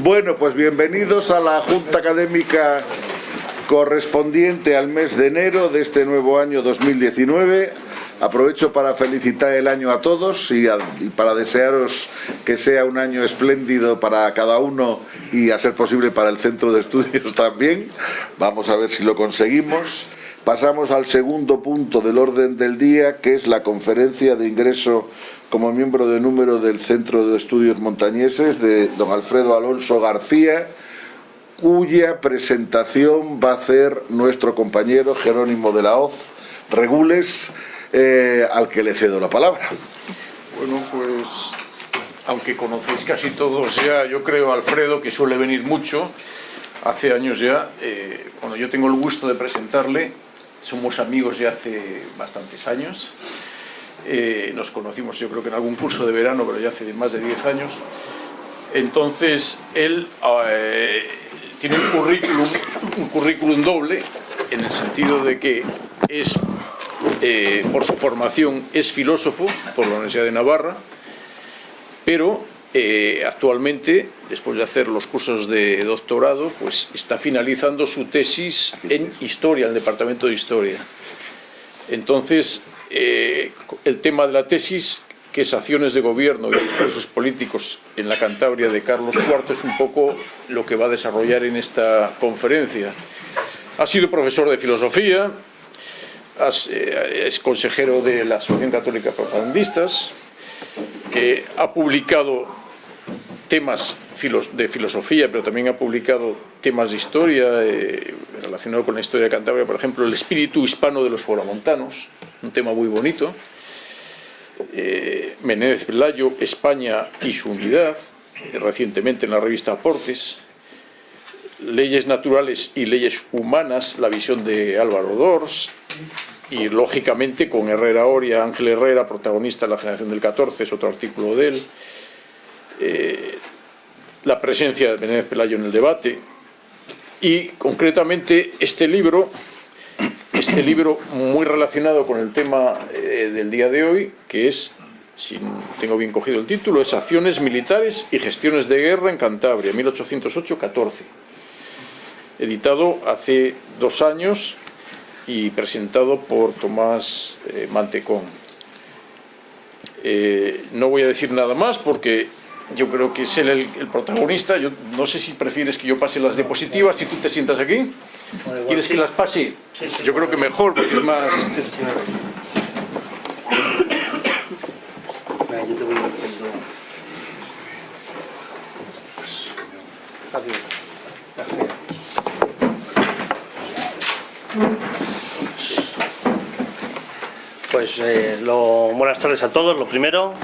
Bueno, pues bienvenidos a la Junta Académica correspondiente al mes de enero de este nuevo año 2019. Aprovecho para felicitar el año a todos y, para desearos que sea un año espléndido para cada uno y a ser posible para el centro de estudios también. Vamos a ver si lo conseguimos. Pasamos al segundo punto del orden del día, que es la conferencia de ingreso como miembro de número del Centro de Estudios Montañeses de don Alfredo Alonso García, cuya presentación va a hacer nuestro compañero Jerónimo de la Hoz Regules, eh, al que le cedo la palabra. Bueno, pues, aunque conocéis casi todos ya, yo creo, Alfredo, que suele venir mucho, hace años ya, eh, bueno, yo tengo el gusto de presentarle, somos amigos ya hace bastantes años, eh, nos conocimos yo creo que en algún curso de verano, pero ya hace más de 10 años, entonces él tiene un currículum, un currículum doble, en el sentido de que es, eh, por su formación, es filósofo por la Universidad de Navarra, pero eh, actualmente, después de hacer los cursos de doctorado, pues está finalizando su tesis en Historia, en el Departamento de Historia. Entonces, eh, el tema de la tesis que es acciones de gobierno y discursos políticos en la Cantabria de Carlos IV es un poco lo que va a desarrollar en esta conferencia. Ha sido profesor de filosofía, eh, es consejero de la Asociación Católica Propagandistas, que ha publicado temas de filosofía, pero también ha publicado temas de historia eh, relacionados con la historia de Cantabria, por ejemplo, el espíritu hispano de los foramontanos, un tema muy bonito, eh, Menéndez Pelayo, España y su unidad, recientemente en la revista Aportes, Leyes naturales y leyes humanas, la visión de Álvaro Dors, y lógicamente con Herrera Oria, Ángel Herrera, protagonista de la generación del 14, es otro artículo de él, eh, la presencia de Menéndez Pelayo en el debate, y concretamente este libro este libro muy relacionado con el tema eh, del día de hoy, que es, si tengo bien cogido el título, es Acciones Militares y Gestiones de Guerra en Cantabria, 1808-14. Editado hace dos años y presentado por Tomás eh, Mantecón. Eh, no voy a decir nada más porque yo creo que es él el, protagonista. Yo no sé si prefieres que yo pase las diapositivas y tú te sientas aquí. ¿Quieres que las pase? yo creo que mejor, porque es más... Eh, lo, buenas tardes a todos. Lo primero,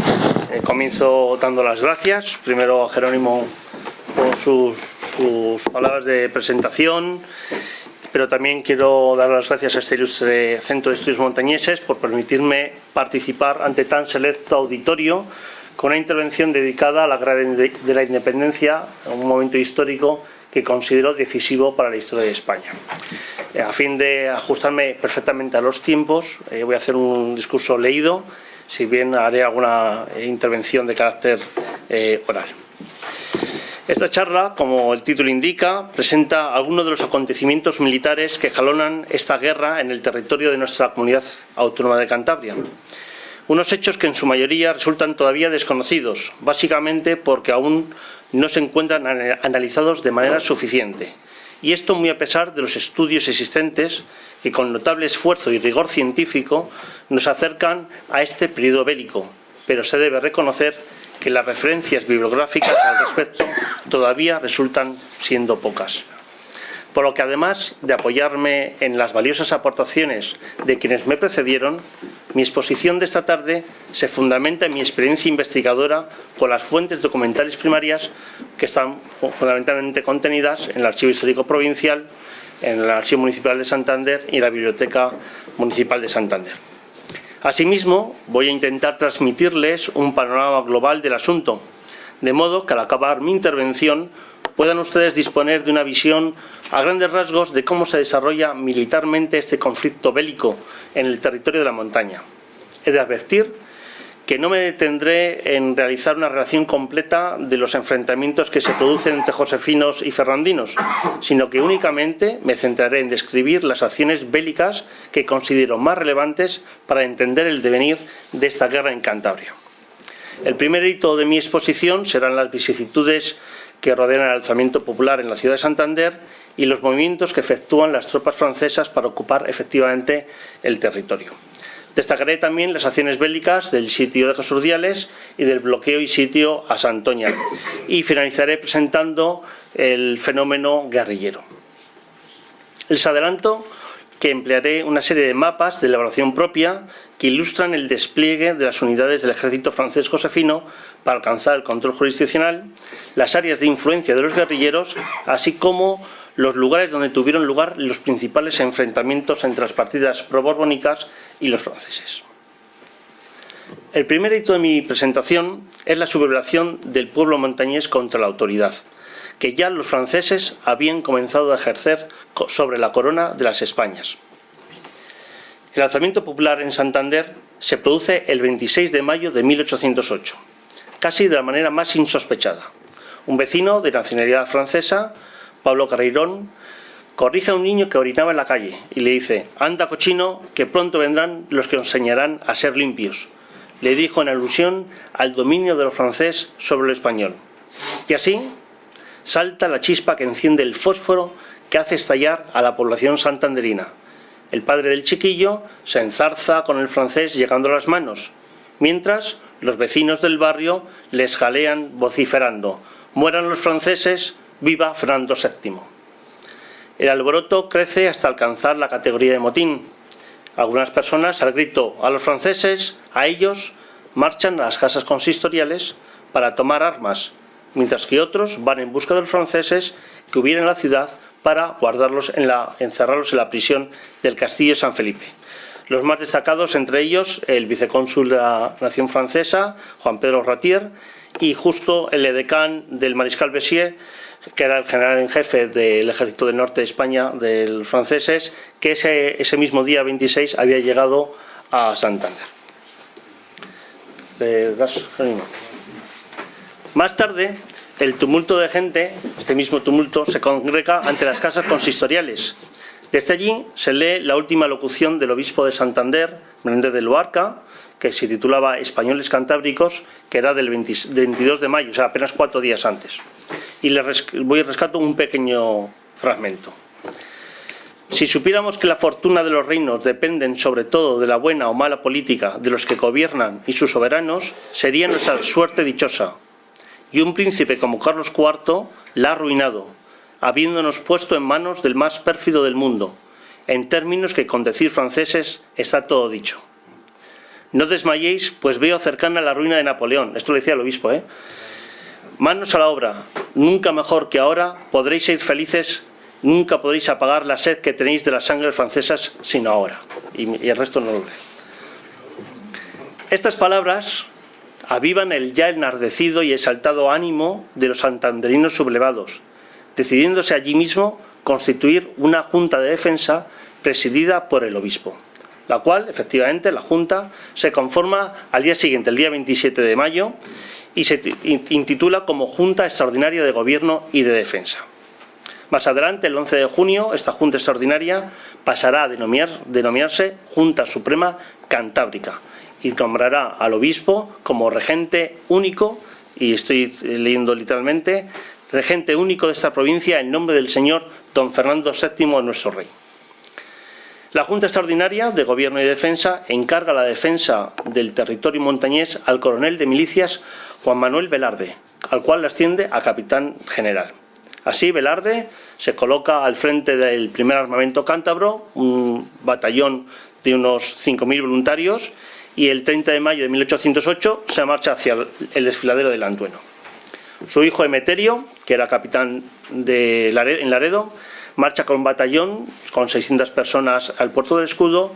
eh, comienzo dando las gracias. Primero a Jerónimo por sus, palabras de presentación, pero también quiero dar las gracias a este ilustre Centro de Estudios Montañeses por permitirme participar ante tan selecto auditorio con una intervención dedicada a la Guerra de la Independencia, un momento histórico que considero decisivo para la historia de España. Eh, a fin de ajustarme perfectamente a los tiempos, eh, voy a hacer un discurso leído, si bien haré alguna eh, intervención de carácter oral. Esta charla, como el título indica, presenta algunos de los acontecimientos militares que jalonan esta guerra en el territorio de nuestra comunidad autónoma de Cantabria. Unos hechos que en su mayoría resultan todavía desconocidos, básicamente porque aún no se encuentran analizados de manera suficiente. Y esto muy a pesar de los estudios existentes que con notable esfuerzo y rigor científico nos acercan a este periodo bélico, pero se debe reconocer que las referencias bibliográficas al respecto todavía resultan siendo pocas por lo que además de apoyarme en las valiosas aportaciones de quienes me precedieron, mi exposición de esta tarde se fundamenta en mi experiencia investigadora con las fuentes documentales primarias que están fundamentalmente contenidas en el Archivo Histórico Provincial, en el Archivo Municipal de Santander y la Biblioteca Municipal de Santander. Asimismo, voy a intentar transmitirles un panorama global del asunto, de modo que al acabar mi intervención puedan ustedes disponer de una visión a grandes rasgos de cómo se desarrolla militarmente este conflicto bélico en el territorio de la montaña. He de advertir que no me detendré en realizar una relación completa de los enfrentamientos que se producen entre josefinos y ferrandinos, sino que únicamente me centraré en describir las acciones bélicas que considero más relevantes para entender el devenir de esta guerra en Cantabria. El primer hito de mi exposición serán las vicisitudes que rodean el alzamiento popular en la ciudad de Santander y los movimientos que efectúan las tropas francesas para ocupar efectivamente el territorio. Destacaré también las acciones bélicas del sitio de Jesús y del bloqueo y sitio a Santoña. Y finalizaré presentando el fenómeno guerrillero. Les adelanto que emplearé una serie de mapas de elaboración propia que ilustran el despliegue de las unidades del ejército francés josefino para alcanzar el control jurisdiccional, las áreas de influencia de los guerrilleros, así como los lugares donde tuvieron lugar los principales enfrentamientos entre las partidas proborbónicas y los franceses. El primer hito de mi presentación es la sublevación del pueblo montañés contra la autoridad, que ya los franceses habían comenzado a ejercer sobre la corona de las Españas. El alzamiento popular en Santander se produce el 26 de mayo de 1808, casi de la manera más insospechada. Un vecino de nacionalidad francesa Pablo Carreirón, corrige a un niño que orinaba en la calle y le dice, anda cochino, que pronto vendrán los que enseñarán a ser limpios. Le dijo en alusión al dominio de lo francés sobre lo español. Y así salta la chispa que enciende el fósforo que hace estallar a la población santanderina. El padre del chiquillo se enzarza con el francés llegando a las manos, mientras los vecinos del barrio les jalean vociferando, mueran los franceses, Viva Fernando VII. El alboroto crece hasta alcanzar la categoría de motín. Algunas personas, al grito a los franceses, a ellos, marchan a las casas consistoriales para tomar armas, mientras que otros van en busca de los franceses que hubieran en la ciudad para guardarlos en la, encerrarlos en la prisión del Castillo San Felipe. Los más destacados entre ellos el vicecónsul de la nación francesa, Juan Pedro Ratier, y justo el edecán del mariscal Bessier, que era el general en jefe del ejército del norte de España, de los franceses, que ese, ese mismo día 26 había llegado a Santander. Más tarde, el tumulto de gente, este mismo tumulto, se congrega ante las casas consistoriales. Desde allí se lee la última locución del obispo de Santander, Menéndez de Luarca, que se titulaba Españoles Cantábricos, que era del 22 de mayo, o sea, apenas cuatro días antes. Y les voy a rescatar un pequeño fragmento. Si supiéramos que la fortuna de los reinos dependen sobre todo de la buena o mala política de los que gobiernan y sus soberanos, sería nuestra suerte dichosa. Y un príncipe como Carlos IV la ha arruinado, habiéndonos puesto en manos del más pérfido del mundo, en términos que con decir franceses está todo dicho. No desmayéis, pues veo cercana la ruina de Napoleón. Esto lo decía el obispo, ¿eh? Manos a la obra. Nunca mejor que ahora podréis ser felices, nunca podréis apagar la sed que tenéis de las sangres francesas, sino ahora. Y, el resto no lo lee. Estas palabras avivan el ya enardecido y exaltado ánimo de los santanderinos sublevados, decidiéndose allí mismo constituir una junta de defensa presidida por el obispo la cual, efectivamente, la Junta se conforma al día siguiente, el día 27 de mayo, y se intitula como Junta Extraordinaria de Gobierno y de Defensa. Más adelante, el 11 de junio, esta Junta Extraordinaria pasará a denominarse Junta Suprema Cantábrica y nombrará al obispo como regente único, y estoy leyendo literalmente, regente único de esta provincia en nombre del señor don Fernando VII, nuestro rey. La Junta Extraordinaria de Gobierno y Defensa encarga la defensa del territorio montañés al coronel de milicias Juan Manuel Velarde, al cual asciende a capitán general. Así, Velarde se coloca al frente del primer armamento cántabro, un batallón de unos 5.000 voluntarios, y el 30 de mayo de 1808 se marcha hacia el desfiladero de Lantueno. Su hijo Emeterio, que era capitán de en Laredo, marcha con batallón con 600 personas al puerto del escudo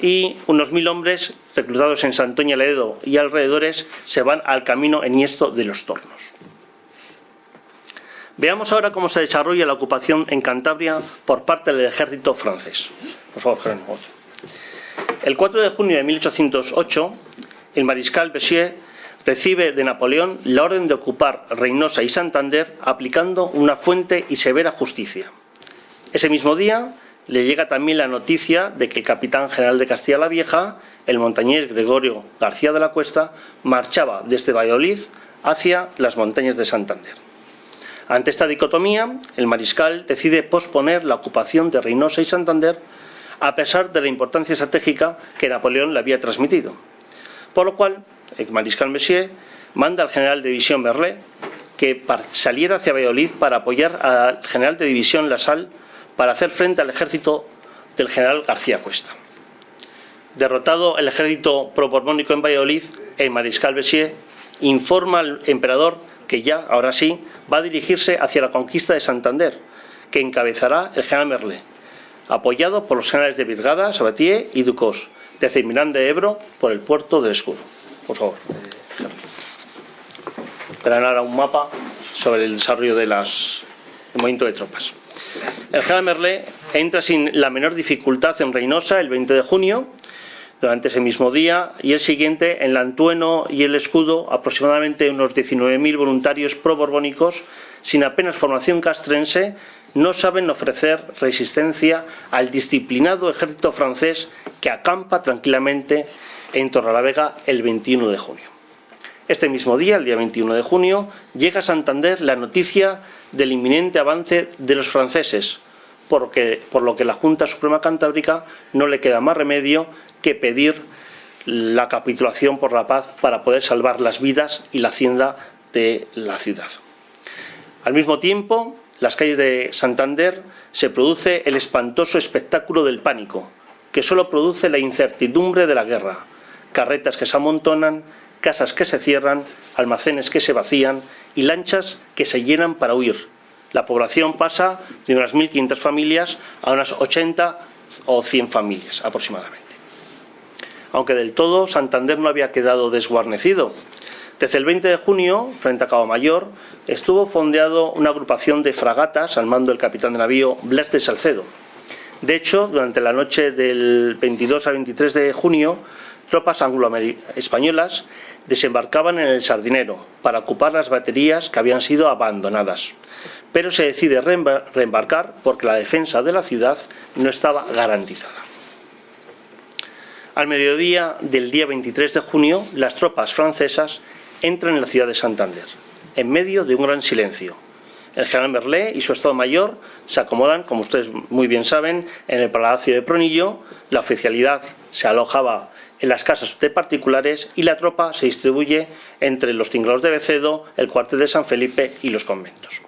y unos mil hombres reclutados en Santoña Ledo y alrededores se van al camino enhiesto de los tornos. Veamos ahora cómo se desarrolla la ocupación en Cantabria por parte del ejército francés. Por favor, El 4 de junio de 1808, el mariscal Bessier recibe de Napoleón la orden de ocupar Reynosa y Santander aplicando una fuente y severa justicia. Ese mismo día le llega también la noticia de que el capitán general de Castilla la Vieja, el montañés Gregorio García de la Cuesta, marchaba desde Valladolid hacia las montañas de Santander. Ante esta dicotomía, el mariscal decide posponer la ocupación de Reynosa y Santander a pesar de la importancia estratégica que Napoleón le había transmitido. Por lo cual, el mariscal Messier manda al general de división Berlé que saliera hacia Valladolid para apoyar al general de división Lassalle para hacer frente al ejército del general García Cuesta. Derrotado el ejército proborbónico en Valladolid, el mariscal Bessier informa al emperador que ya, ahora sí, va a dirigirse hacia la conquista de Santander, que encabezará el general Merle, apoyado por los generales de Virgada, Sabatier y Ducos, desde Miranda de Ebro por el puerto del Escudo. Por favor. Verán ahora un mapa sobre el desarrollo del movimiento de tropas. El general Merle entra sin la menor dificultad en Reynosa el 20 de junio, durante ese mismo día, y el siguiente en Lantueno y el Escudo, aproximadamente unos 19.000 voluntarios pro-borbónicos, sin apenas formación castrense, no saben ofrecer resistencia al disciplinado ejército francés que acampa tranquilamente en Torrelavega el 21 de junio. Este mismo día, el día 21 de junio, llega a Santander la noticia del inminente avance de los franceses, porque, por lo que la Junta Suprema Cantábrica no le queda más remedio que pedir la capitulación por la paz para poder salvar las vidas y la hacienda de la ciudad. Al mismo tiempo, las calles de Santander se produce el espantoso espectáculo del pánico, que solo produce la incertidumbre de la guerra, carretas que se amontonan, casas que se cierran, almacenes que se vacían y lanchas que se llenan para huir. La población pasa de unas 1.500 familias a unas 80 o 100 familias aproximadamente. Aunque del todo Santander no había quedado desguarnecido, desde el 20 de junio, frente a Cabo Mayor, estuvo fondeado una agrupación de fragatas al mando del capitán de navío Blas de Salcedo. De hecho, durante la noche del 22 al 23 de junio, tropas anglo-españolas desembarcaban en el Sardinero para ocupar las baterías que habían sido abandonadas. Pero se decide reembarcar porque la defensa de la ciudad no estaba garantizada. Al mediodía del día 23 de junio, las tropas francesas entran en la ciudad de Santander, en medio de un gran silencio. El general Merlé y su Estado Mayor se acomodan, como ustedes muy bien saben, en el Palacio de Pronillo. La oficialidad se alojaba en las casas de particulares y la tropa se distribuye entre los tinglados de Becedo, el cuartel de San Felipe y los conventos.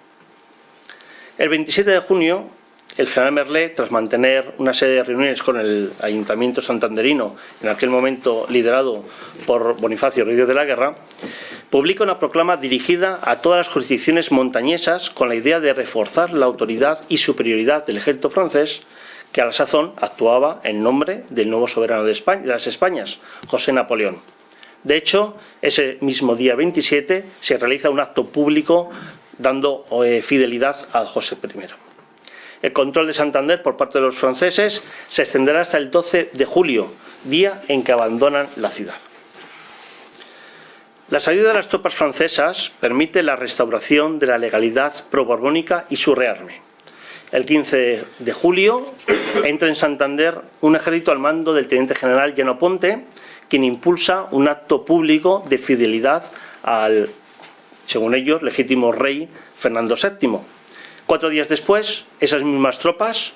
El 27 de junio, el general Merlé, tras mantener una serie de reuniones con el ayuntamiento santanderino, en aquel momento liderado por Bonifacio Ríos de la Guerra, publica una proclama dirigida a todas las jurisdicciones montañesas con la idea de reforzar la autoridad y superioridad del ejército francés que a la sazón actuaba en nombre del nuevo soberano de, España, de las Españas, José Napoleón. De hecho, ese mismo día 27 se realiza un acto público dando eh, fidelidad a José I. El control de Santander por parte de los franceses se extenderá hasta el 12 de julio, día en que abandonan la ciudad. La salida de las tropas francesas permite la restauración de la legalidad pro-borbónica y su rearme. El 15 de julio entra en Santander un ejército al mando del teniente general Lleno Ponte, quien impulsa un acto público de fidelidad al, según ellos, legítimo rey Fernando VII, Cuatro días después, esas mismas tropas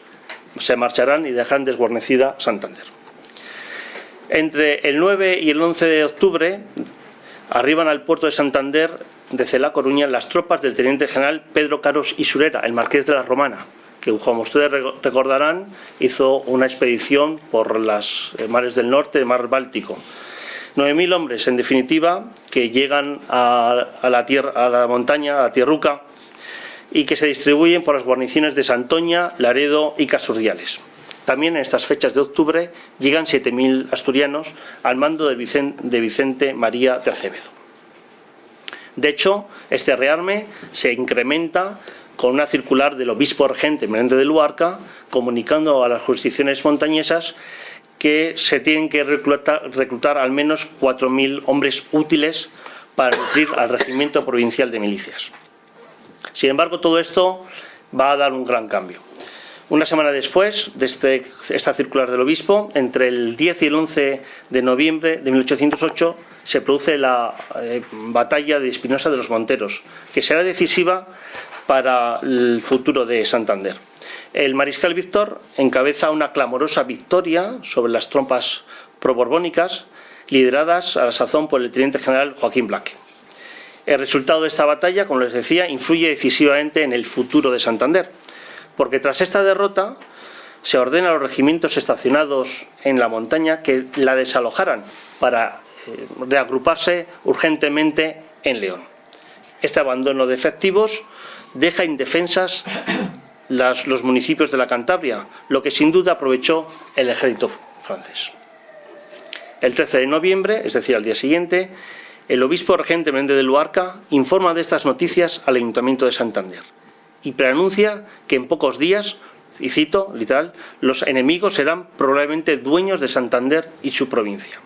se marcharán y dejan desguarnecida Santander. Entre el 9 y el 11 de octubre arriban al puerto de Santander desde La Coruña las tropas del teniente general Pedro Caros y Surera, el marqués de la Romana, que como ustedes recordarán hizo una expedición por las mares del norte, el mar Báltico. 9.000 hombres, en definitiva, que llegan a la montaña, a Tierruca, y que se distribuyen por las guarniciones de Santoña, Laredo y Casurdiales. También en estas fechas de octubre llegan 7.000 asturianos al mando de Vicente, María de Acevedo. De hecho, este rearme se incrementa con una circular del obispo regente Menéndez de Luarca, comunicando a las jurisdicciones montañesas que se tienen que reclutar, reclutar al menos 4.000 hombres útiles para nutrir al regimiento provincial de milicias. Sin embargo, todo esto va a dar un gran cambio. Una semana después de este, esta circular del obispo, entre el 10 y el 11 de noviembre de 1808, se produce la eh, batalla de Espinosa de los Monteros, que será decisiva para el futuro de Santander. El mariscal Víctor encabeza una clamorosa victoria sobre las tropas proborbónicas, lideradas a la sazón por el teniente general Joaquín Blaque. El resultado de esta batalla, como les decía, influye decisivamente en el futuro de Santander porque tras esta derrota se ordena a los regimientos estacionados en la montaña que la desalojaran para eh, reagruparse urgentemente en León. Este abandono de efectivos deja indefensas los municipios de la Cantabria, lo que sin duda aprovechó el ejército francés. El 13 de noviembre, es decir, al día siguiente, el obispo regente Méndez de Luarca informa de estas noticias al Ayuntamiento de Santander y preanuncia que en pocos días, y cito literal, los enemigos serán probablemente dueños de Santander y su provincia.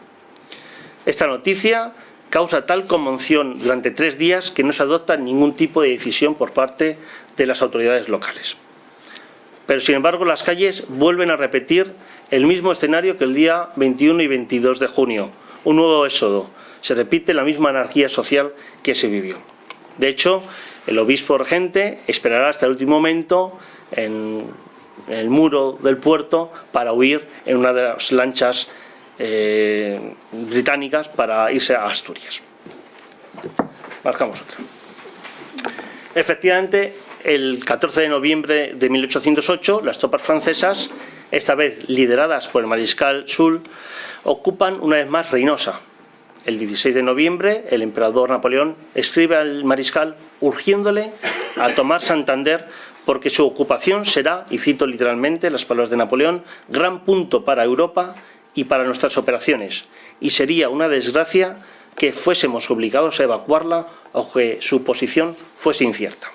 Esta noticia causa tal conmoción durante tres días que no se adopta ningún tipo de decisión por parte de las autoridades locales. Pero sin embargo las calles vuelven a repetir el mismo escenario que el día 21 y 22 de junio, un nuevo éxodo. Se repite la misma anarquía social que se vivió. De hecho, el obispo regente esperará hasta el último momento en el muro del puerto para huir en una de las lanchas eh, británicas para irse a Asturias. Marcamos otra. Efectivamente, el 14 de noviembre de 1808, las tropas francesas, esta vez lideradas por el mariscal Sul, ocupan una vez más Reynosa, el 16 de noviembre, el emperador Napoleón escribe al mariscal urgiéndole a tomar Santander porque su ocupación será, y cito literalmente las palabras de Napoleón, gran punto para Europa y para nuestras operaciones, y sería una desgracia que fuésemos obligados a evacuarla o que su posición fuese incierta.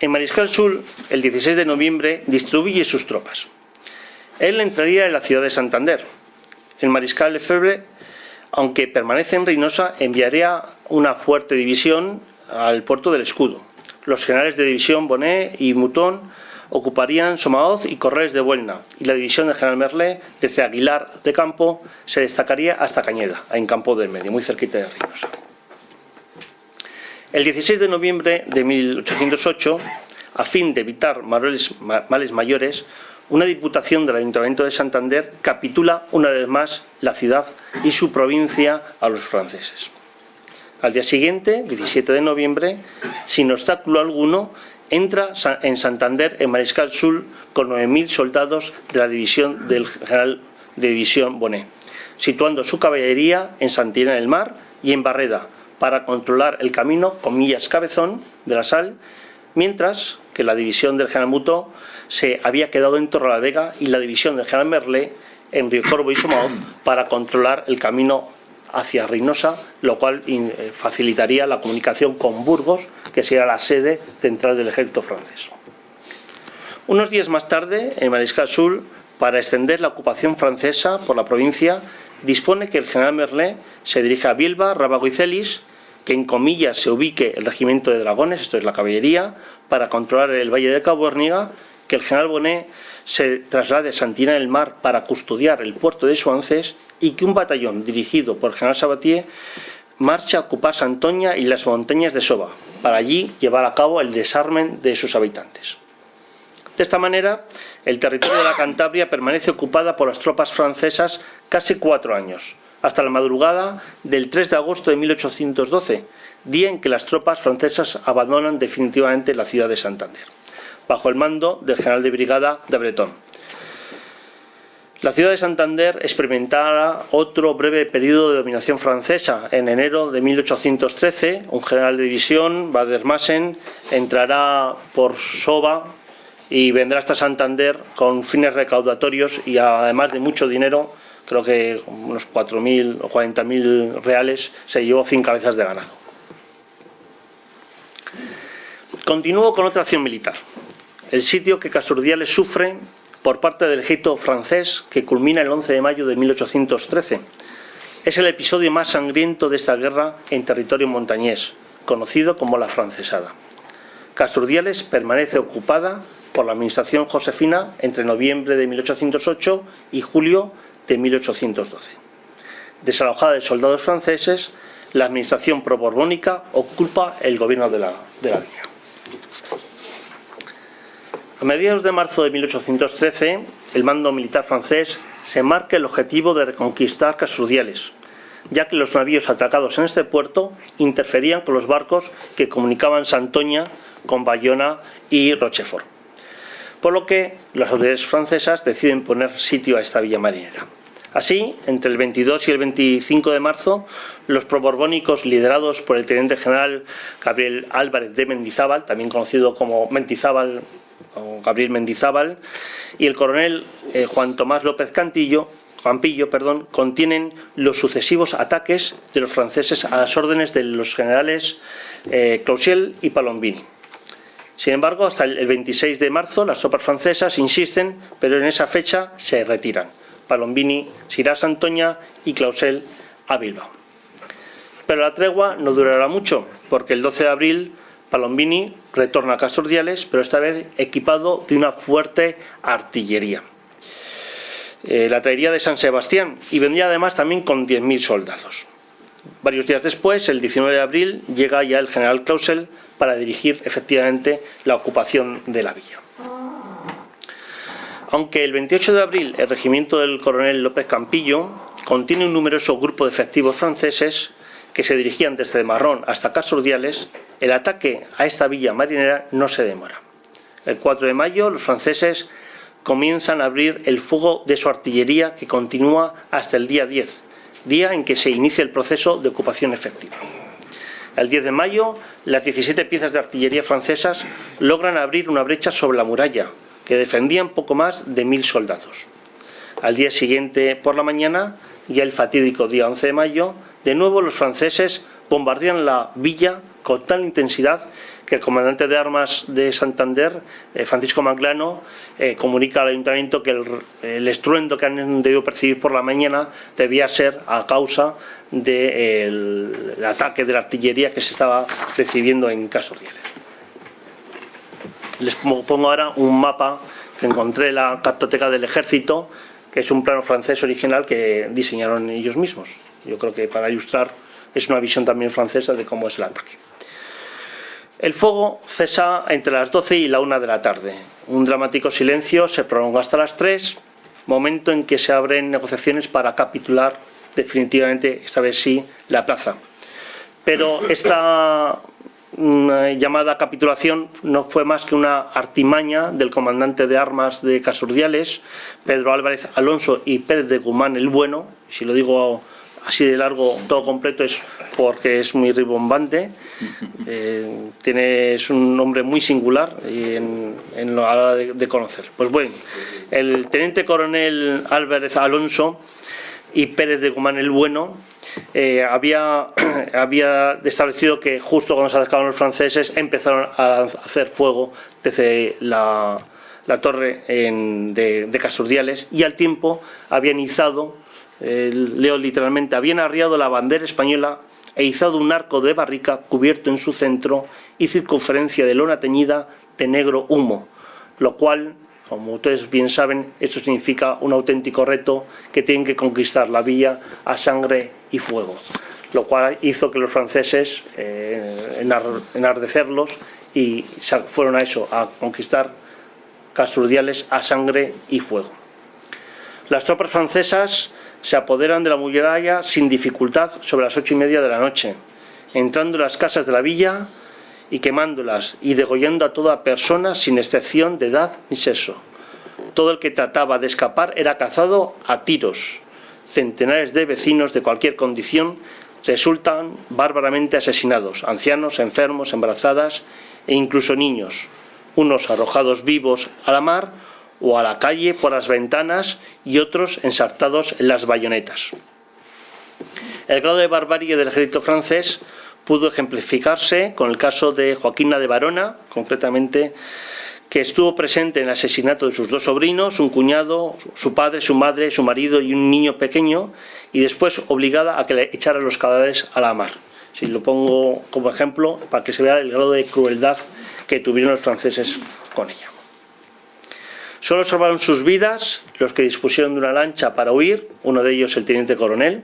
En Mariscal Sul, el 16 de noviembre, distribuye sus tropas. Él entraría en la ciudad de Santander, el mariscal Lefebvre, aunque permanece en Reynosa, enviaría una fuerte división al puerto del Escudo. Los generales de división Bonnet y Mouton ocuparían Somaoz y Corrales de Buelna, y la división del general Merle, desde Aguilar de Campo, se destacaría hasta Cañeda, en Campo del Medio, muy cerquita de Reynosa. El 16 de noviembre de 1808, a fin de evitar males mayores, una diputación del Ayuntamiento de Santander capitula una vez más la ciudad y su provincia a los franceses. Al día siguiente, 17 de noviembre, sin obstáculo alguno, entra en Santander en Mariscal Sul con 9.000 soldados de la división del general de división Bonet, situando su caballería en Santina del Mar y en Barreda para controlar el camino, comillas, cabezón de la sal, mientras que la división del general Muto se había quedado en Torrelavega y la división del general Merle en Río Corvo y Somaoz para controlar el camino hacia Reynosa, lo cual eh, facilitaría la comunicación con Burgos, que sería la sede central del ejército francés. Unos días más tarde, en Mariscal Sul, para extender la ocupación francesa por la provincia, dispone que el general Merle se dirija a Bilba, Rábago y Celis, que en comillas se ubique el regimiento de dragones, esto es la caballería, para controlar el valle de Cabo Herniga, que el general Bonet se traslade a Santina del Mar para custodiar el puerto de Suances y que un batallón dirigido por el general Sabatier marcha a ocupar Santoña y las montañas de Soba, para allí llevar a cabo el desarmen de sus habitantes. De esta manera, el territorio de la Cantabria permanece ocupada por las tropas francesas casi cuatro años, hasta la madrugada del 3 de agosto de 1812, día en que las tropas francesas abandonan definitivamente la ciudad de Santander, bajo el mando del general de brigada de Breton. La ciudad de Santander experimentará otro breve periodo de dominación francesa. En enero de 1813, un general de división, Bader-Massen, entrará por Soba y vendrá hasta Santander con fines recaudatorios y además de mucho dinero creo que unos 4.000 o 40.000 reales, se llevó 100 cabezas de ganado. Continúo con otra acción militar. El sitio que Casturdiales sufre por parte del ejército francés que culmina el 11 de mayo de 1813. Es el episodio más sangriento de esta guerra en territorio montañés, conocido como la francesada. Casturdiales permanece ocupada por la administración josefina entre noviembre de 1808 y julio de 1812. Desalojada de soldados franceses, la administración pro-borbónica ocupa el gobierno de la, de la villa. A mediados de marzo de 1813, el mando militar francés se marca el objetivo de reconquistar Casturdiales, ya que los navíos atracados en este puerto interferían con los barcos que comunicaban Santoña con Bayona y Rochefort. Por lo que las autoridades francesas deciden poner sitio a esta villa marinera. Así, entre el 22 y el 25 de marzo, los proborbónicos liderados por el teniente general Gabriel Álvarez de Mendizábal, también conocido como Mendizábal Gabriel Mendizábal, y el coronel eh, Juan Tomás López Cantillo, Campillo, perdón, contienen los sucesivos ataques de los franceses a las órdenes de los generales eh, y Palombini. Sin embargo, hasta el 26 de marzo las tropas francesas insisten, pero en esa fecha se retiran. Palombini se irá a Santoña y Clausel a Bilbao. Pero la tregua no durará mucho, porque el 12 de abril Palombini retorna a Casordiales, pero esta vez equipado de una fuerte artillería. Eh, la traería de San Sebastián y vendría además también con 10.000 soldados. Varios días después, el 19 de abril, llega ya el general Clausel para dirigir efectivamente la ocupación de la villa. Aunque el 28 de abril el regimiento del coronel López Campillo contiene un numeroso grupo de efectivos franceses que se dirigían desde Marrón hasta Casordiales, el ataque a esta villa marinera no se demora. El 4 de mayo los franceses comienzan a abrir el fuego de su artillería que continúa hasta el día 10, día en que se inicia el proceso de ocupación efectiva. El 10 de mayo, las 17 piezas de artillería francesas logran abrir una brecha sobre la muralla, que defendían poco más de mil soldados. Al día siguiente, por la mañana, ya el fatídico día 11 de mayo, de nuevo los franceses bombardean la villa con tal intensidad que el comandante de armas de Santander, eh, Francisco Manglano, eh, comunica al ayuntamiento que el, estruendo que han debido percibir por la mañana debía ser a causa del ataque de la artillería que se estaba recibiendo en Casordiales. Les pongo ahora un mapa que encontré en la cartoteca del ejército, que es un plano francés original que diseñaron ellos mismos. Yo creo que para ilustrar es una visión también francesa de cómo es el ataque. El fuego cesa entre las 12 y la 1 de la tarde. Un dramático silencio se prolonga hasta las 3, momento en que se abren negociaciones para capitular definitivamente, esta vez sí, la plaza. Pero esta mm, llamada capitulación no fue más que una artimaña del comandante de armas de Casurdiales, Pedro Álvarez Alonso y Pérez de Guzmán el Bueno, si lo digo así de largo todo completo es porque es muy ribombante. Eh, tiene, es un nombre muy singular en, en la hora de, conocer. Pues bueno, el teniente coronel Álvarez Alonso y Pérez de Guzmán el Bueno eh, había, había establecido que justo cuando se acercaron los franceses empezaron a hacer fuego desde la, torre de, de y al tiempo habían izado leo literalmente, habían arriado la bandera española e izado un arco de barrica cubierto en su centro y circunferencia de lona teñida de negro humo, lo cual, como ustedes bien saben, esto significa un auténtico reto que tienen que conquistar la villa a sangre y fuego, lo cual hizo que los franceses eh, enardecerlos y fueron a eso, a conquistar Casurdiales a sangre y fuego. Las tropas francesas se apoderan de la muralla sin dificultad sobre las ocho y media de la noche, entrando en las casas de la villa y quemándolas y degollando a toda persona sin excepción de edad ni sexo. Todo el que trataba de escapar era cazado a tiros. Centenares de vecinos de cualquier condición resultan bárbaramente asesinados, ancianos, enfermos, embarazadas e incluso niños, unos arrojados vivos a la mar o a la calle por las ventanas y otros ensartados en las bayonetas. El grado de barbarie del ejército francés pudo ejemplificarse con el caso de Joaquina de Barona, concretamente, que estuvo presente en el asesinato de sus dos sobrinos, un cuñado, su padre, su madre, su marido y un niño pequeño, y después obligada a que le echaran los cadáveres a la mar. Si lo pongo como ejemplo para que se vea el grado de crueldad que tuvieron los franceses con ella. Solo salvaron sus vidas los que dispusieron de una lancha para huir, uno de ellos el teniente coronel,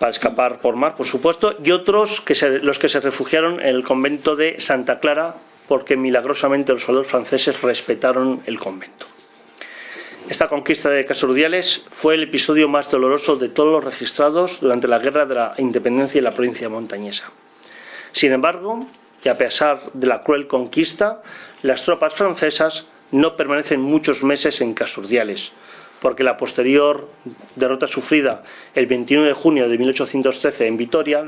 para escapar por mar, por supuesto, y otros que los que se refugiaron en el convento de Santa Clara, porque milagrosamente los soldados franceses respetaron el convento. Esta conquista de Casurdiales fue el episodio más doloroso de todos los registrados durante la Guerra de la Independencia en la provincia montañesa. Sin embargo, y a pesar de la cruel conquista, las tropas francesas no permanecen muchos meses en Casurdiales, porque la posterior derrota sufrida el 21 de junio de 1813 en Vitoria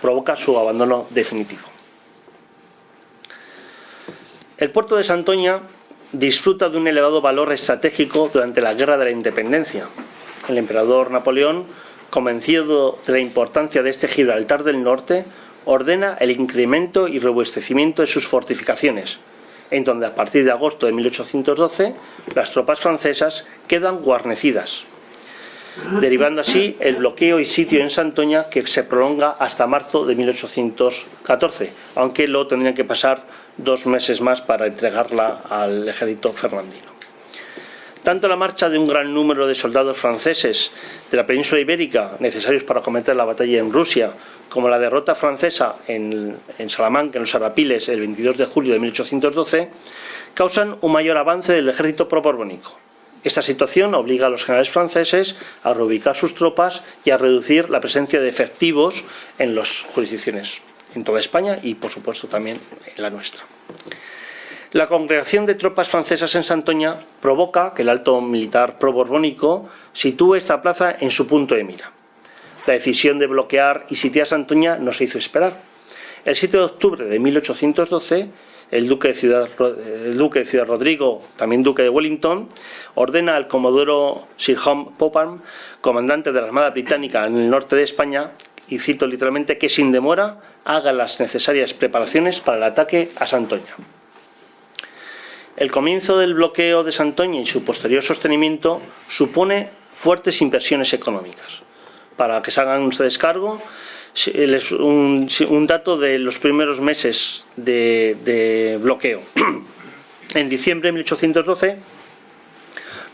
provoca su abandono definitivo. El puerto de Santoña disfruta de un elevado valor estratégico durante la Guerra de la Independencia. El emperador Napoleón, convencido de la importancia de este Gibraltar del Norte, ordena el incremento y robustecimiento de sus fortificaciones, en donde a partir de agosto de 1812 las tropas francesas quedan guarnecidas, derivando así el bloqueo y sitio en Santoña que se prolonga hasta marzo de 1814, aunque lo tendrían que pasar dos meses más para entregarla al ejército fernandino. Tanto la marcha de un gran número de soldados franceses de la península ibérica, necesarios para cometer la batalla en Rusia, como la derrota francesa en, Salamanca, en los Arapiles, el 22 de julio de 1812, causan un mayor avance del ejército proborbónico. Esta situación obliga a los generales franceses a reubicar sus tropas y a reducir la presencia de efectivos en las jurisdicciones en toda España y, por supuesto, también en la nuestra. La congregación de tropas francesas en Santoña provoca que el alto militar pro-borbónico sitúe esta plaza en su punto de mira. La decisión de bloquear y sitiar Santoña no se hizo esperar. El 7 de octubre de 1812, el duque de Ciudad, el duque de Ciudad Rodrigo, también duque de Wellington, ordena al comodoro Sir John Popham, comandante de la Armada Británica en el norte de España, y cito literalmente, que sin demora haga las necesarias preparaciones para el ataque a Santoña. El comienzo del bloqueo de Santoña y su posterior sostenimiento supone fuertes inversiones económicas. Para que se hagan ustedes cargo, un, dato de los primeros meses de, de bloqueo. En diciembre de 1812,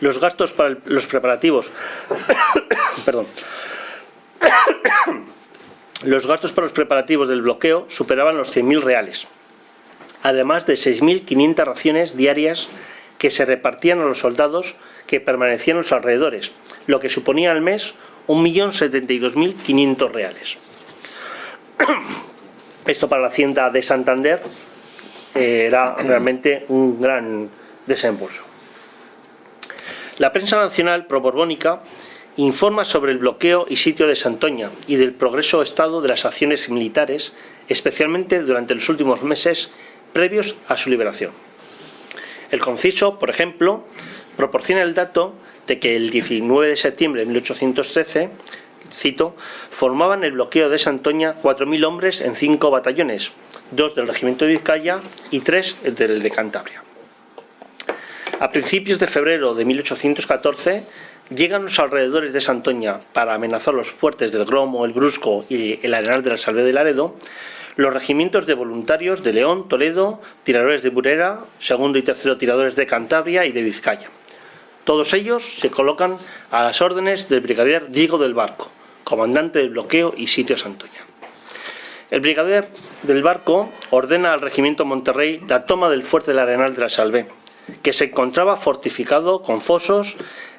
los gastos para los preparativos perdón, los gastos para los preparativos del bloqueo superaban los 100.000 reales además de 6.500 raciones diarias que se repartían a los soldados que permanecían en los alrededores, lo que suponía al mes 1.072.500 reales. Esto para la hacienda de Santander eh, era realmente un gran desembolso. La prensa nacional pro-borbónica informa sobre el bloqueo y sitio de Santoña y del progreso estado de las acciones militares, especialmente durante los últimos meses previos a su liberación. El conciso, por ejemplo, proporciona el dato de que el 19 de septiembre de 1813, cito, formaban el bloqueo de Santoña 4.000 hombres en cinco batallones, dos del regimiento de Vizcaya y tres del de Cantabria. A principios de febrero de 1814 llegan los alrededores de Santoña para amenazar los fuertes del Gromo, el Brusco y el Arenal de la Salve de Laredo, los regimientos de voluntarios de León, Toledo, tiradores de Burera, segundo y tercero tiradores de Cantabria y de Vizcaya. Todos ellos se colocan a las órdenes del brigadier Diego del Barco, comandante del bloqueo y sitio Santoña. El brigadier del Barco ordena al regimiento Monterrey la toma del fuerte del Arenal de la Salvé, que se encontraba fortificado con fosos,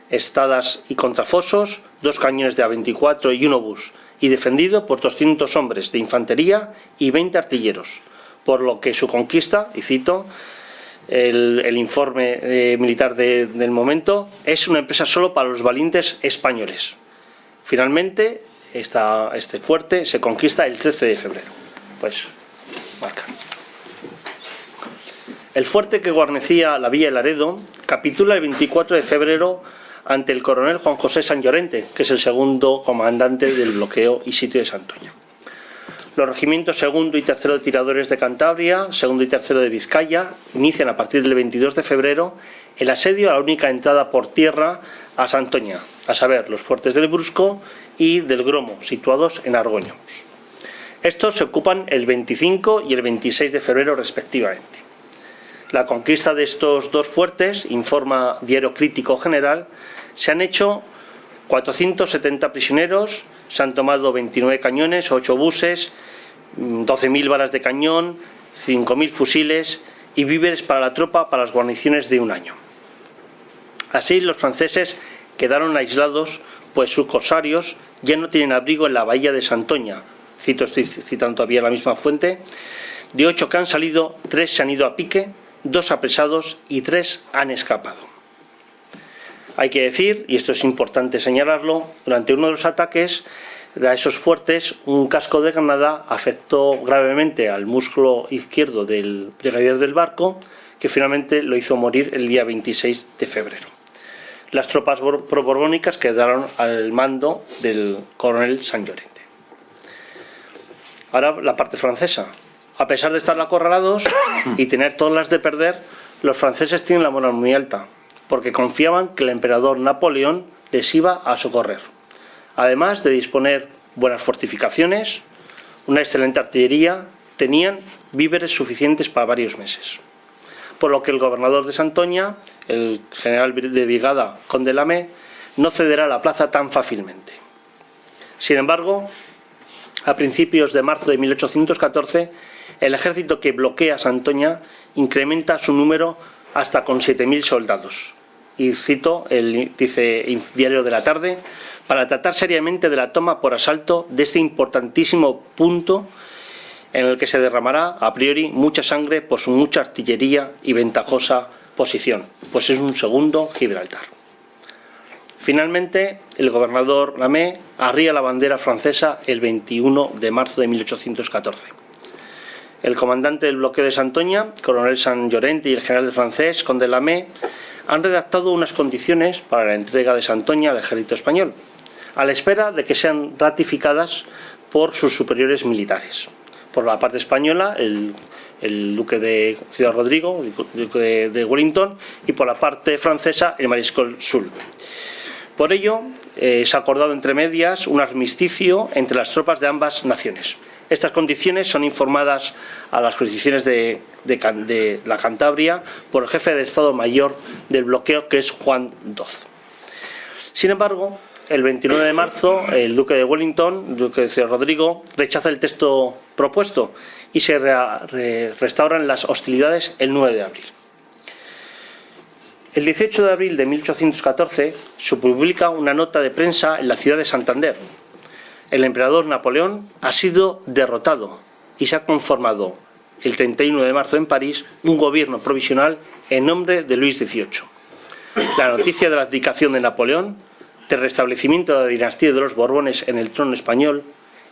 estadas y contrafosos, dos cañones de A-24 y un obús, y defendido por 200 hombres de infantería y 20 artilleros, por lo que su conquista, y cito el, informe eh, militar del momento, es una empresa solo para los valientes españoles. Finalmente, este fuerte se conquista el 13 de febrero. Pues, marca. El fuerte que guarnecía la villa de Laredo capitula el 24 de febrero ante el coronel Juan José San Llorente, que es el segundo comandante del bloqueo y sitio de Santoña. Los regimientos segundo y tercero de tiradores de Cantabria, segundo y tercero de Vizcaya, inician a partir del 22 de febrero el asedio a la única entrada por tierra a Santoña, a saber, los fuertes del Brusco y del Gromo, situados en Argoño. Estos se ocupan el 25 y el 26 de febrero respectivamente. La conquista de estos dos fuertes, informa Diario Crítico General, se han hecho 470 prisioneros, se han tomado 29 cañones, 8 buses, 12.000 balas de cañón, 5.000 fusiles y víveres para la tropa para las guarniciones de un año. Así los franceses quedaron aislados, pues sus corsarios ya no tienen abrigo en la bahía de Santoña, cito, estoy citando todavía la misma fuente, de ocho que han salido, tres se han ido a pique, dos apresados y tres han escapado. Hay que decir, y esto es importante señalarlo, durante uno de los ataques a esos fuertes, un casco de granada afectó gravemente al músculo izquierdo del brigadier del barco, que finalmente lo hizo morir el día 26 de febrero. Las tropas proborbónicas quedaron al mando del coronel San Llorente. Ahora la parte francesa. A pesar de estar acorralados y tener todas las de perder, los franceses tienen la moral muy alta, porque confiaban que el emperador Napoleón les iba a socorrer. Además de disponer buenas fortificaciones, una excelente artillería, tenían víveres suficientes para varios meses. Por lo que el gobernador de Santoña, el general de brigada Conde Lamé, no cederá la plaza tan fácilmente. Sin embargo, a principios de marzo de 1814, el ejército que bloquea Santoña incrementa su número hasta con 7.000 soldados. Y cito el dice Diario de la Tarde, para tratar seriamente de la toma por asalto de este importantísimo punto en el que se derramará a priori mucha sangre por su mucha artillería y ventajosa posición, pues es un segundo Gibraltar. Finalmente, el gobernador Lamé arría la bandera francesa el 21 de marzo de 1814. El comandante del bloqueo de Santoña, coronel San Llorente y el general francés, conde Lamé, han redactado unas condiciones para la entrega de Santoña al ejército español, a la espera de que sean ratificadas por sus superiores militares. Por la parte española, el, duque de Ciudad Rodrigo, el duque de, Wellington, y por la parte francesa, el mariscal Soult. Por ello, eh, se ha acordado entre medias un armisticio entre las tropas de ambas naciones. Estas condiciones son informadas a las jurisdicciones de, la Cantabria por el jefe de Estado Mayor del bloqueo, que es Juan II. Sin embargo, el 29 de marzo, el duque de Wellington, el duque de Rodrigo, rechaza el texto propuesto y se restauran las hostilidades el 9 de abril. El 18 de abril de 1814 se publica una nota de prensa en la ciudad de Santander, el emperador Napoleón ha sido derrotado y se ha conformado el 31 de marzo en París un gobierno provisional en nombre de Luis XVIII. La noticia de la abdicación de Napoleón, del restablecimiento de la dinastía de los Borbones en el trono español,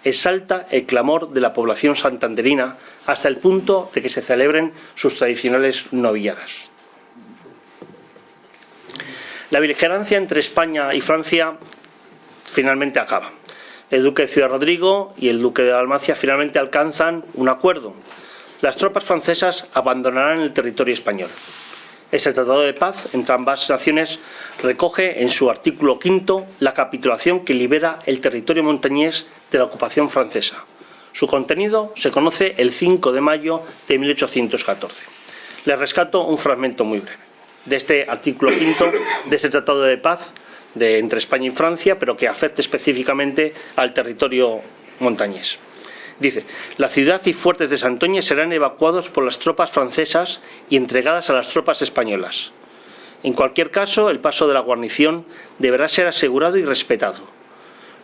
exalta el clamor de la población santanderina hasta el punto de que se celebren sus tradicionales novilladas. La beligerancia entre España y Francia finalmente acaba el duque de Ciudad Rodrigo y el duque de Dalmacia finalmente alcanzan un acuerdo. Las tropas francesas abandonarán el territorio español. Ese tratado de paz entre ambas naciones recoge en su artículo quinto la capitulación que libera el territorio montañés de la ocupación francesa. Su contenido se conoce el 5 de mayo de 1814. Le rescato un fragmento muy breve de este artículo quinto de este tratado de paz entre España y Francia, pero que afecte específicamente al territorio montañés. Dice, la ciudad y fuertes de Santoña serán evacuados por las tropas francesas y entregadas a las tropas españolas. En cualquier caso, el paso de la guarnición deberá ser asegurado y respetado.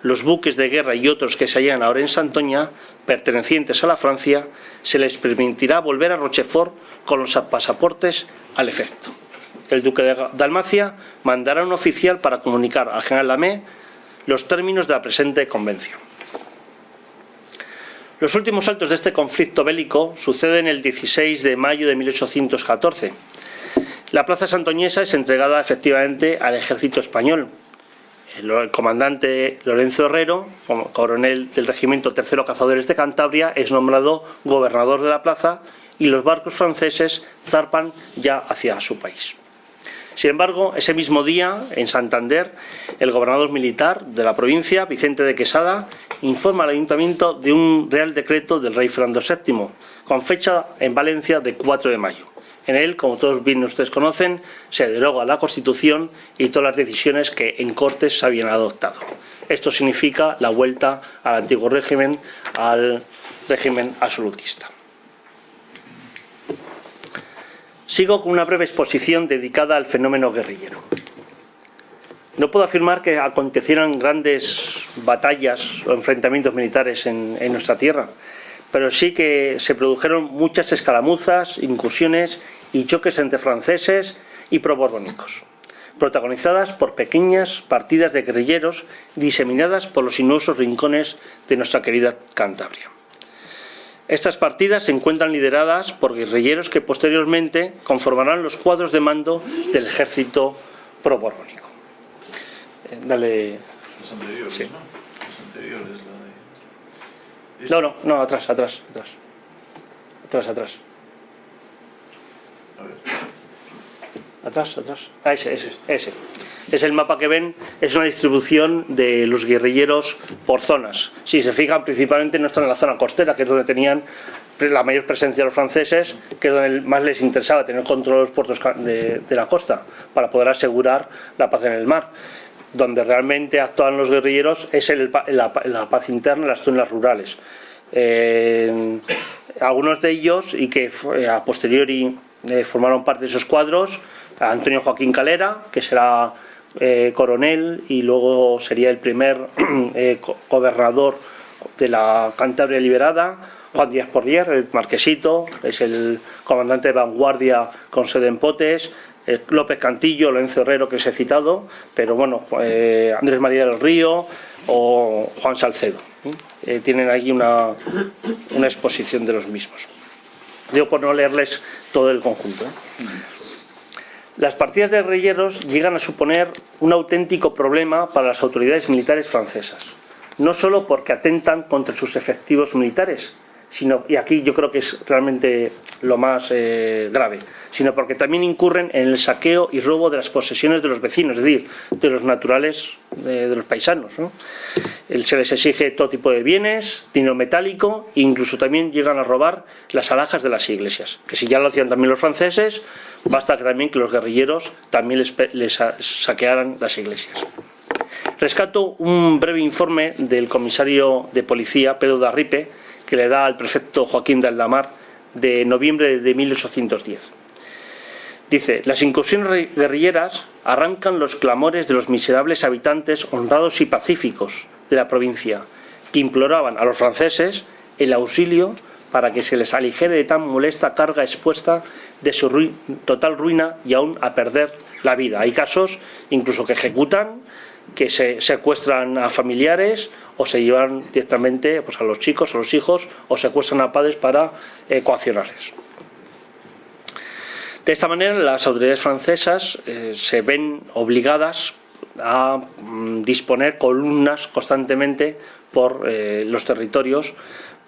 Los buques de guerra y otros que se hallan ahora en Santoña, pertenecientes a la Francia, se les permitirá volver a Rochefort con los pasaportes al efecto el duque de Dalmacia mandará un oficial para comunicar al general Lamé los términos de la presente convención. Los últimos saltos de este conflicto bélico suceden el 16 de mayo de 1814. La plaza santoñesa es entregada efectivamente al ejército español. el comandante Lorenzo Herrero, coronel del regimiento tercero Cazadores de Cantabria, es nombrado gobernador de la plaza y los barcos franceses zarpan ya hacia su país. Sin embargo, ese mismo día, en Santander, el gobernador militar de la provincia, Vicente de Quesada, informa al ayuntamiento de un real decreto del rey Fernando VII, con fecha en Valencia de 4 de mayo. En él, como todos bien ustedes conocen, se deroga la Constitución y todas las decisiones que en Cortes se habían adoptado. Esto significa la vuelta al antiguo régimen, al régimen absolutista. Sigo con una breve exposición dedicada al fenómeno guerrillero. No puedo afirmar que acontecieran grandes batallas o enfrentamientos militares en, nuestra tierra, pero sí que se produjeron muchas escaramuzas, incursiones y choques entre franceses y proborbónicos, protagonizadas por pequeñas partidas de guerrilleros diseminadas por los sinuosos rincones de nuestra querida Cantabria. Estas partidas se encuentran lideradas por guerrilleros que posteriormente conformarán los cuadros de mando del ejército proborbónico. Eh, dale. Los anteriores, Sí. ¿no? Los anteriores, la de... No, no, no, atrás, atrás, atrás. Atrás, atrás. A ver. Atrás, atrás. Ah, ese, ese, ese. Es el mapa que ven, es una distribución de los guerrilleros por zonas. Si se fijan, principalmente no están en la zona costera, que es donde tenían la mayor presencia de los franceses, que es donde más les interesaba tener control de los puertos de, la costa, para poder asegurar la paz en el mar. Donde realmente actúan los guerrilleros es la, paz interna, en las zonas rurales. Eh, algunos de ellos, y que fue- a posteriori eh, formaron parte de esos cuadros, Antonio Joaquín Calera, que será eh, coronel y luego sería el primer eh, gobernador de la Cantabria liberada, Juan Díaz Porlier, el marquesito, es el comandante de vanguardia con sede en Potes, eh, López Cantillo, Lorenzo Herrero, que os he citado, pero bueno, Andrés María del Río o Juan Salcedo. tienen aquí una, una exposición de los mismos. Digo por no leerles todo el conjunto. Las partidas de guerrilleros llegan a suponer un auténtico problema para las autoridades militares francesas, no solo porque atentan contra sus efectivos militares, sino, y aquí yo creo que es realmente lo más eh, grave, sino porque también incurren en el saqueo y robo de las posesiones de los vecinos, es decir, de los naturales, de, de los paisanos. ¿no? Se les exige todo tipo de bienes, dinero metálico, e incluso también llegan a robar las alhajas de las iglesias, que si ya lo hacían también los franceses, basta que también que los guerrilleros también les, les sa- saquearan las iglesias. Rescato un breve informe del comisario de policía, Pedro Darripe, que le da al prefecto Joaquín de Aldamar de noviembre de 1810. Dice, las incursiones guerrilleras arrancan los clamores de los miserables habitantes honrados y pacíficos de la provincia, que imploraban a los franceses el auxilio para que se les aligere de tan molesta carga expuesta de su total ruina y aún a perder la vida. Hay casos incluso que ejecutan, que se secuestran a familiares o se llevan directamente pues, a los chicos, a los hijos, o secuestran a padres para eh, coaccionarles. De esta manera, las autoridades francesas eh, se ven obligadas a mm, disponer columnas constantemente por eh, los territorios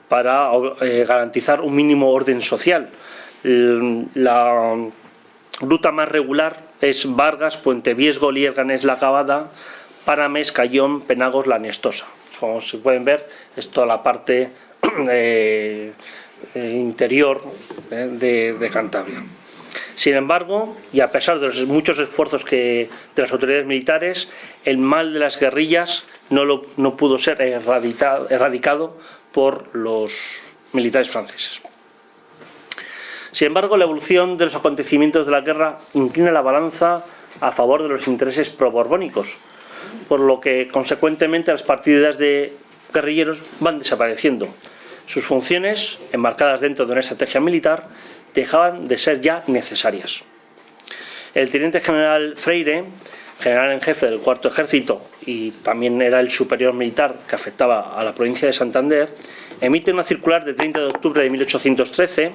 para eh, garantizar un mínimo orden social. El- La ruta más regular es Vargas, Puente Viesgo, Lierganes, La Cabada, Parames, Cayón, Penagos, La Nestosa. Como se pueden ver, es toda la parte eh, eh, interior eh, de, de Cantabria. Sin embargo, y a pesar de los muchos esfuerzos que, de las autoridades militares, el mal de las guerrillas no, lo- no pudo ser erradicado, erradicado por los militares franceses. Sin embargo, la evolución de los acontecimientos de la guerra inclina la balanza a favor de los intereses proborbónicos, por lo que consecuentemente las partidas de guerrilleros van desapareciendo. Sus funciones, enmarcadas dentro de una estrategia militar, dejaban de ser ya necesarias. El teniente general Freire, general en jefe del cuarto ejército y también era el superior militar que afectaba a la provincia de Santander, emite una circular de 30 de octubre de 1813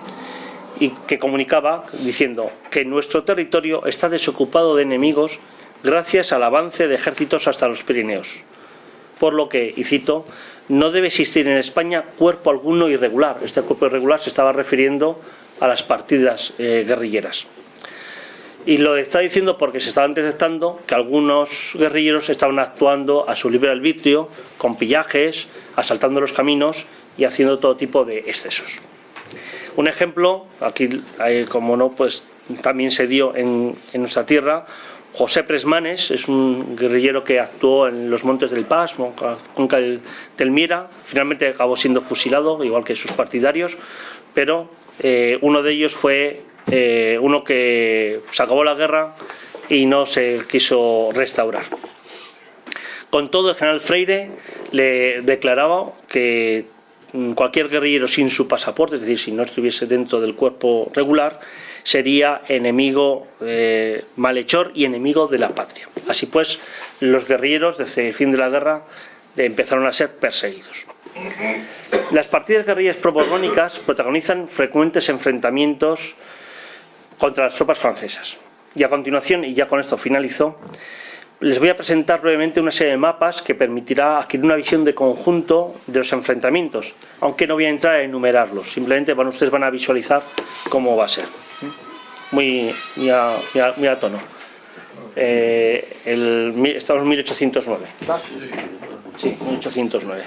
y que comunicaba diciendo que nuestro territorio está desocupado de enemigos gracias al avance de ejércitos hasta los Pirineos. Por lo que, y cito, no debe existir en España cuerpo alguno irregular. Este cuerpo irregular se estaba refiriendo a las partidas eh, guerrilleras. Y lo está diciendo porque se estaban detectando que algunos guerrilleros estaban actuando a su libre arbitrio, con pillajes, asaltando los caminos y haciendo todo tipo de excesos. Un ejemplo, aquí como no, pues también se dio en, nuestra tierra, José Presmanes es un guerrillero que actuó en los montes del Paz, con del Telmira, finalmente acabó siendo fusilado, igual que sus partidarios, pero eh, uno de ellos fue eh, uno que se acabó la guerra y no se quiso restaurar. Con todo, el general Freire le declaraba que mm, cualquier guerrillero sin su pasaporte, es decir, si no estuviese dentro del cuerpo regular, sería enemigo eh, malhechor y enemigo de la patria. Así pues, los guerrilleros desde el fin de la guerra empezaron a ser perseguidos. Las partidas guerrillas proborbónicas protagonizan frecuentes enfrentamientos contra las tropas francesas. Y a continuación, y ya con esto finalizo, les voy a presentar brevemente una serie de mapas que permitirá adquirir una visión de conjunto de los enfrentamientos, aunque no voy a entrar a enumerarlos, simplemente bueno, ustedes van a visualizar cómo va a ser. Muy, muy, a, tono. Eh, estamos en 1809. Sí, 1809.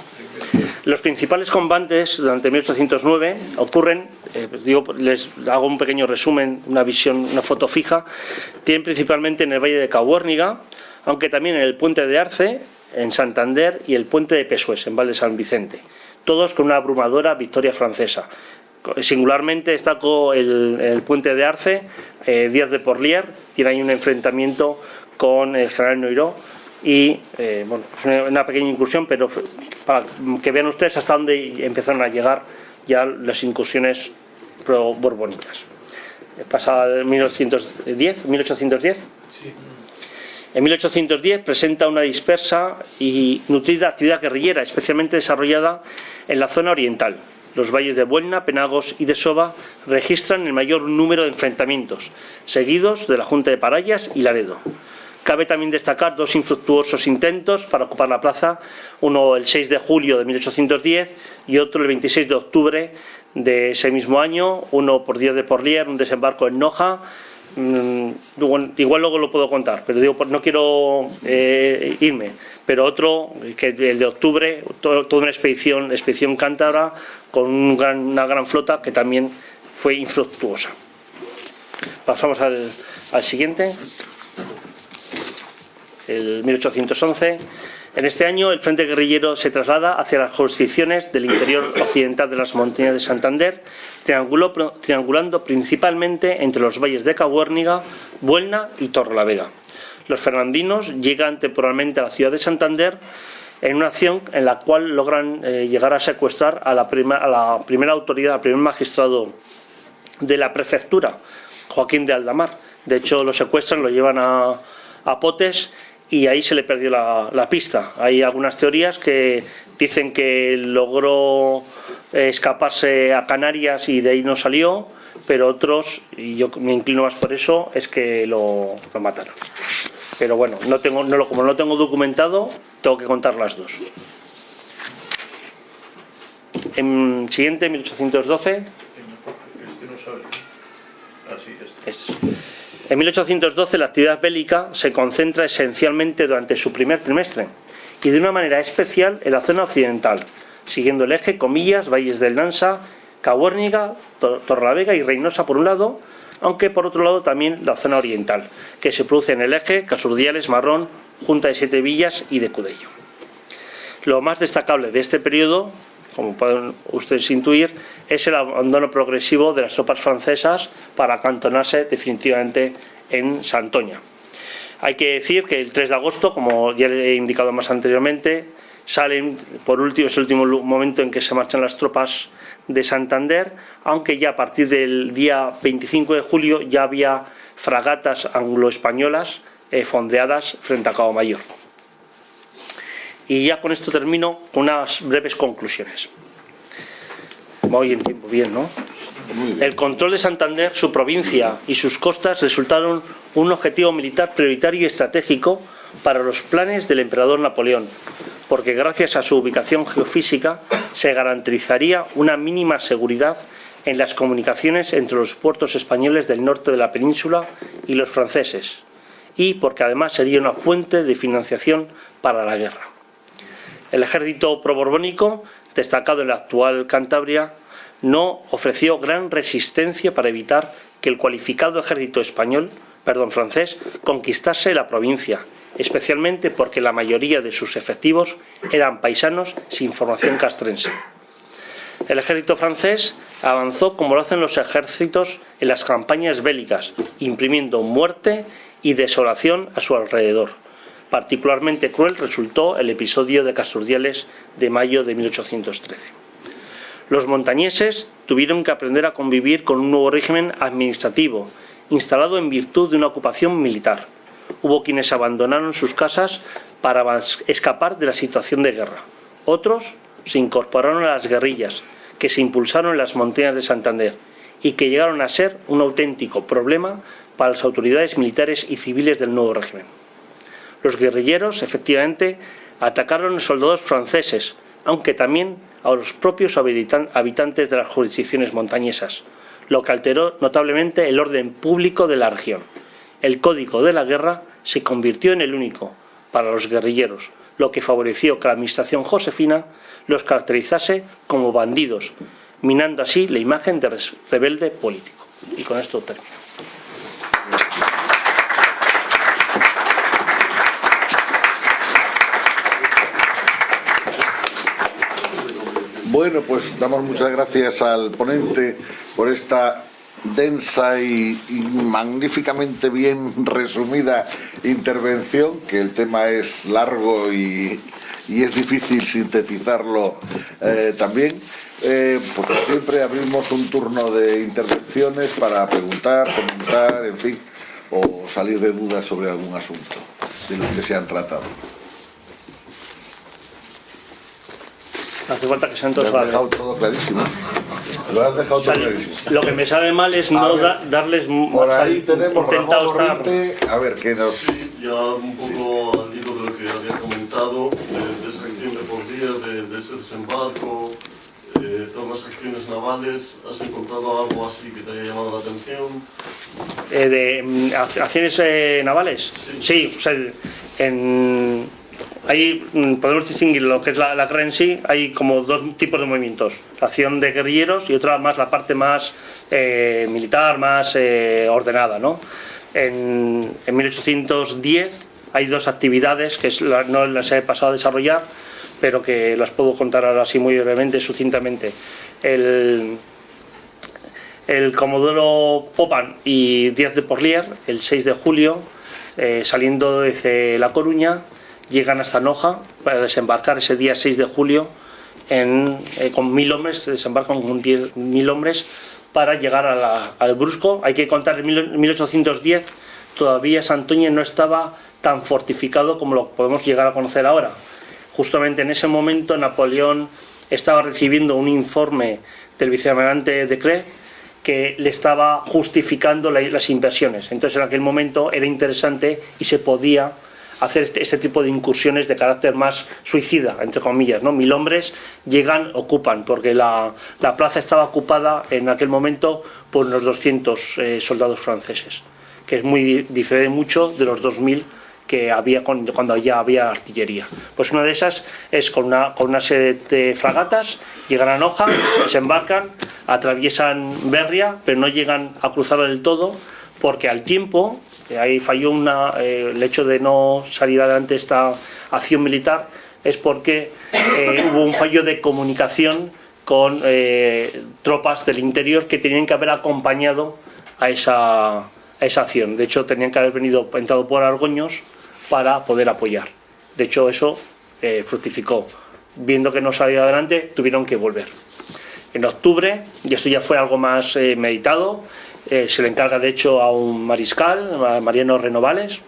Los principales combates durante 1809 ocurren, eh, digo, les hago un pequeño resumen, una visión, una foto fija, tienen principalmente en el Valle de Cahuérniga, aunque también en el puente de Arce, en Santander y el puente de Pesués, en Val de San Vicente, todos con una abrumadora victoria francesa. Singularmente destaco el, puente de Arce, eh, Díaz de Porlier, tiene ahí un enfrentamiento con el general Noiró, y eh, bueno, es una pequeña incursión, pero para que vean ustedes hasta dónde empezaron a llegar ya las incursiones pro-borbónicas. Pasa en 1910, 1810. Sí. En 1810 presenta una dispersa y nutrida actividad guerrillera, especialmente desarrollada en la zona oriental. Los valles de Buelna, Penagos y de Soba registran el mayor número de enfrentamientos, seguidos de la Junta de Parayas y Laredo. Cabe también destacar dos infructuosos intentos para ocupar la plaza, uno el 6 de julio de 1810 y otro el 26 de octubre de ese mismo año, uno por Díaz de Porlier, un desembarco en Noja, Mm, igual luego lo puedo contar, pero digo, no quiero eh, irme. Pero otro, que el de octubre, toda una expedición, expedición cántabra, con una gran flota que también fue infructuosa. Pasamos al siguiente, el 1811. En este año el Frente Guerrillero se traslada hacia las jurisdicciones del interior occidental de las montañas de Santander, triangulando principalmente entre los valles de Cahuérniga, Buelna y Torrelavega. Los fernandinos llegan temporalmente a la ciudad de Santander en una acción en la cual logran eh, llegar a secuestrar a la, primera autoridad, al primer magistrado de la prefectura, Joaquín de Aldamar. De hecho, lo secuestran, lo llevan a, a Potes y ahí se le perdió la, pista. Hay algunas teorías que dicen que logró eh, escaparse a Canarias y de ahí no salió, pero otros, y yo me inclino más por eso, es que lo, mataron. Pero bueno, no tengo, no, como no lo tengo documentado, tengo que contar las dos. En siguiente, 1812. Este no sale. Ah, este. En 1812 la actividad bélica se concentra esencialmente durante su primer trimestre y de una manera especial en la zona occidental, siguiendo el eje Comillas, Valles del Nansa, Cahuérniga, Torlavega y Reynosa por un lado, aunque por otro lado también la zona oriental, que se produce en el eje Casurdiales, Marrón, Junta de Siete Villas y de Cudello. Lo más destacable de este periodo como pueden ustedes intuir, es el abandono progresivo de las tropas francesas para acantonarse definitivamente en Santoña. Hay que decir que el 3 de agosto, como ya he indicado más anteriormente, salen, por último, es el último momento en que se marchan las tropas de Santander, aunque ya a partir del día 25 de julio ya había fragatas anglo-españolas eh, fondeadas frente a Cabo Mayor. Y ya con esto termino con unas breves conclusiones. Voy en tiempo bien, ¿no? El control de Santander, su provincia y sus costas resultaron un objetivo militar prioritario y estratégico para los planes del emperador Napoleón, porque gracias a su ubicación geofísica se garantizaría una mínima seguridad en las comunicaciones entre los puertos españoles del norte de la península y los franceses, y porque además sería una fuente de financiación para la guerra. El ejército proborbónico, destacado en la actual Cantabria, no ofreció gran resistencia para evitar que el cualificado ejército español, perdón, francés, conquistase la provincia, especialmente porque la mayoría de sus efectivos eran paisanos sin formación castrense. El ejército francés avanzó como lo hacen los ejércitos en las campañas bélicas, imprimiendo muerte y desolación a su alrededor. Particularmente cruel resultó el episodio de Casurdiales de mayo de 1813. Los montañeses tuvieron que aprender a convivir con un nuevo régimen administrativo, instalado en virtud de una ocupación militar. Hubo quienes abandonaron sus casas para escapar de la situación de guerra. Otros se incorporaron a las guerrillas, que se impulsaron en las montañas de Santander y que llegaron a ser un auténtico problema para las autoridades militares y civiles del nuevo régimen. Los guerrilleros, efectivamente, atacaron a soldados franceses, aunque también a los propios habitantes de las jurisdicciones montañesas, lo que alteró notablemente el orden público de la región. El código de la guerra se convirtió en el único para los guerrilleros, lo que favoreció que la administración josefina los caracterizase como bandidos, minando así la imagen de rebelde político. Y con esto termino. Bueno, pues damos muchas gracias al ponente por esta densa y, magníficamente bien resumida intervención, que el tema es largo y, es difícil sintetizarlo eh, también. Eh, porque siempre abrimos un turno de intervenciones para preguntar, comentar, en fin, o salir de dudas sobre algún asunto de los que se han tratado. Hace falta que sean todos Lo has dejado todo clarísimo. Lo has dejado todo clarísimo. Lo que me sabe mal es no darles... Por ahí tenemos Ramón Morrite, a ver, ¿qué nos...? Sí, ya un poco al hilo de lo que había comentado, de, esa acción de por día, de, ese desembarco, eh, todas las acciones navales, ¿has encontrado algo así que te haya llamado la atención? Eh, ¿De mm, acciones eh, navales? Sí. sí o sea, en Ahí mm, podemos distinguir lo que es la, guerra en sí, hay como dos tipos de movimientos, la acción de guerrilleros y otra más la parte más eh, militar, más eh, ordenada. ¿no? En, 1810 hay dos actividades que no las he pasado a desarrollar, pero que las puedo contar ahora así muy brevemente, sucintamente. El, el Comodoro Popan y Díaz de Porlier, el 6 de julio, eh, saliendo desde La Coruña, llegan hasta Noja para desembarcar ese día 6 de julio eh, con mil hombres, desembarcan con mil hombres para llegar al Brusco. Hay que contar, en 1810 todavía Santoña no estaba tan fortificado como lo podemos llegar a conocer ahora. Justamente en ese momento Napoleón estaba recibiendo un informe del vicealmirante de Cre que le estaba justificando las inversiones. Entonces en aquel momento era interesante y se podía hacer este, este, tipo de incursiones de carácter más suicida, entre comillas. ¿no? Mil hombres llegan, ocupan, porque la, la plaza estaba ocupada en aquel momento por unos 200 eh, soldados franceses, que es muy diferente mucho de los 2.000 que había cuando, ya había artillería. Pues una de esas es con una, con una serie de fragatas, llegan a Noja, desembarcan, atraviesan Berria, pero no llegan a cruzar del todo, porque al tiempo ahí falló una, eh, el hecho de no salir adelante esta acción militar es porque eh, hubo un fallo de comunicación con eh, tropas del interior que tenían que haber acompañado a esa, a esa acción. De hecho, tenían que haber venido entrado por Argoños para poder apoyar. De hecho, eso fructificó. Viendo que no salía adelante, tuvieron que volver. En octubre, y esto ya fue algo más meditado, eh, se le encarga de hecho a un mariscal, a Mariano Renovales,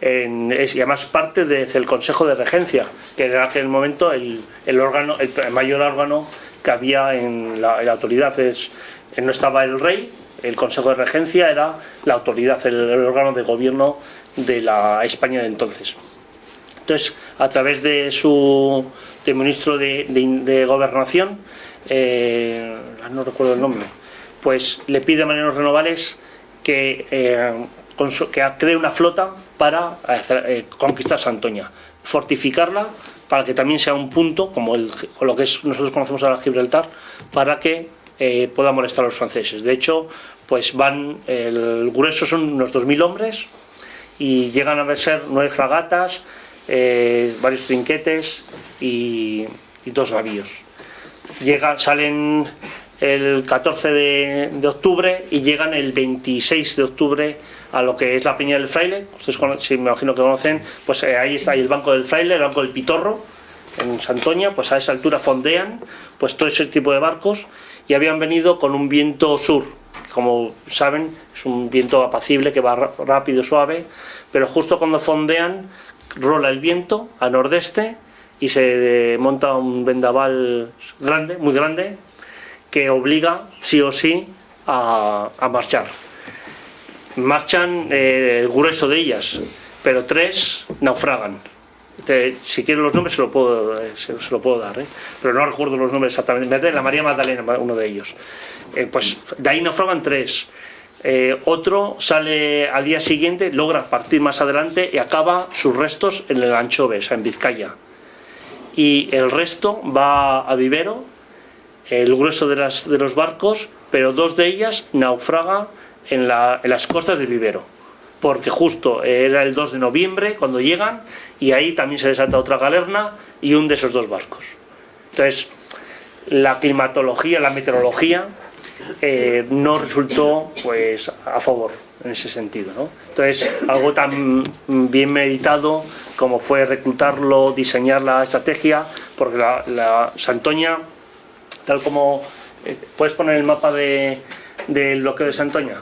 es, y además parte del Consejo de Regencia, que era en aquel momento el, órgano, el mayor órgano que había en la, autoridad. Es, Eh, no estaba el rey, el Consejo de Regencia era la autoridad, el, el órgano de gobierno de la España de entonces. Entonces, a través de su de ministro de, de- de Gobernación, eh, no recuerdo el nombre, pues le pide a Mariano Renovales que, eh, que cree una flota para eh, conquistar Santoña, fortificarla para que también sea un punto, como el, lo que nosotros conocemos ahora Gibraltar, para que eh, pueda molestar a los franceses. De hecho, pues van, el grueso son unos 2.000 hombres, y llegan a ser nueve fragatas, varios trinquetes y, dos navíos. Salen el 14 de, de octubre y llegan el 26 de octubre a lo que es la Peña del Fraile, ustedes si me imagino que conocen, pues eh, ahí está el Banco del Fraile, el Banco del Pitorro, en Santoña, pues a esa altura fondean pues todo ese tipo de barcos y habían venido con un viento sur, como saben es un viento apacible que va rápido, suave, pero justo cuando fondean rola el viento a nordeste y se eh, monta un vendaval grande, muy grande, que obliga sí o sí a, a marchar. Marchan eh, el grueso de ellas, pero tres naufragan. Te- si quieren los nombres se lo puedo, eh, se, se lo puedo dar, ¿eh? pero no recuerdo los nombres exactamente. La María Magdalena, uno de ellos. Eh, pues de ahí naufragan tres. Eh, otro sale al día siguiente, logra partir más adelante y acaba sus restos en el Anchove, o sea, en Vizcaya. Y el resto va a Vivero, el grueso de, las, de los barcos, pero dos de ellas naufraga en, la- en las costas de Vivero. Porque justo era el 2 de noviembre cuando llegan y ahí también se desata otra galerna y un de esos dos barcos. Entonces, la climatología, la meteorología eh, no resultó pues a favor en ese sentido. ¿no? Entonces, algo tan bien meditado como fue reclutarlo, diseñar la estrategia, porque la, la Santoña, tal como... eh, ¿Puedes poner el mapa de, del bloqueo de Santoña?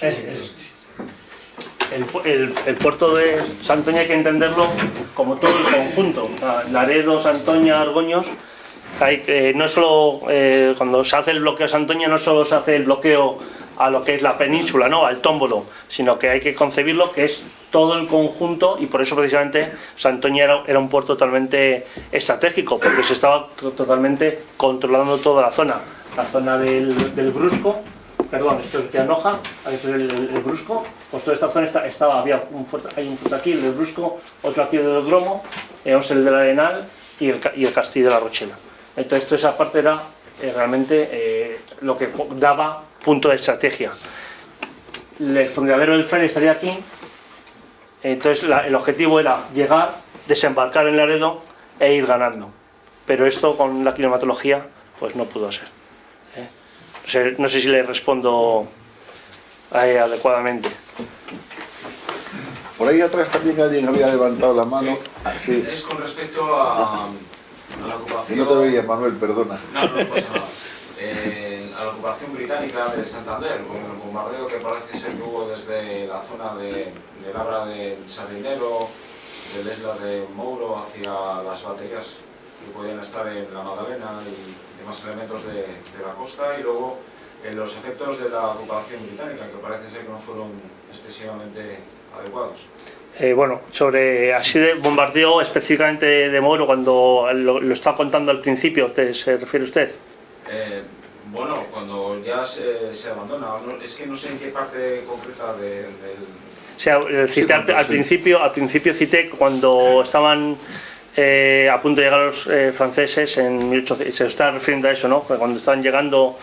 Es el. El, pu- el- el puerto de Santoña hay que entenderlo como todo el conjunto. Laredo, Santoña, Argoños. Hay, eh, no solo eh, cuando se hace el bloqueo de Santoña, no solo se hace el bloqueo a lo que es la península, ¿no? al tómbolo, sino que hay que concebirlo que es todo el conjunto y por eso precisamente Santoña era, era un puerto totalmente estratégico, porque se estaba to- totalmente controlando toda la zona. La zona del, del Brusco, perdón, esto es de Anoja, esto es el, el Brusco, pues toda esta zona está- estaba, había un fuerte, hay un fuerte aquí, el del Brusco, otro aquí el del Gromo, tenemos el del Arenal y el, y el Castillo de la Rochela. Entonces toda esa parte era eh, realmente eh, lo que daba punto de estrategia. El fondeadero del Fraile estaría aquí, entonces la- el objetivo era llegar, desembarcar en Laredo e ir ganando. Pero esto con la climatología pues no pudo ser. ¿eh? No sé, no sé si le respondo eh, adecuadamente. Por ahí atrás también alguien había levantado la mano. Ah, sí. Es con respecto a, a la ocupación. no te veía, Manuel, perdona. No, no pasa nada. Eh, a la ocupación británica de Santander, con el bombardeo que parece ser que hubo desde la zona de, de Labra del Sardinero, del isla de Mouro hacia las baterías que podían estar en la Magdalena y demás elementos de, de la costa, y luego eh, los efectos de la ocupación británica, que parece ser que no fueron excesivamente adecuados. Eh, bueno, sobre así de bombardeo específicamente de, de Moro, cuando lo, lo estaba contando al principio, ¿te- ¿se refiere usted? Eh, bueno, cuando ya se, se abandona, no- es que no sé en qué parte concreta de- del... O sea, eh, cité al, principio, al principio cité cuando estaban eh, a punto de llegar los eh, franceses en 1800, se está refiriendo a eso, ¿no? Cuando estaban llegando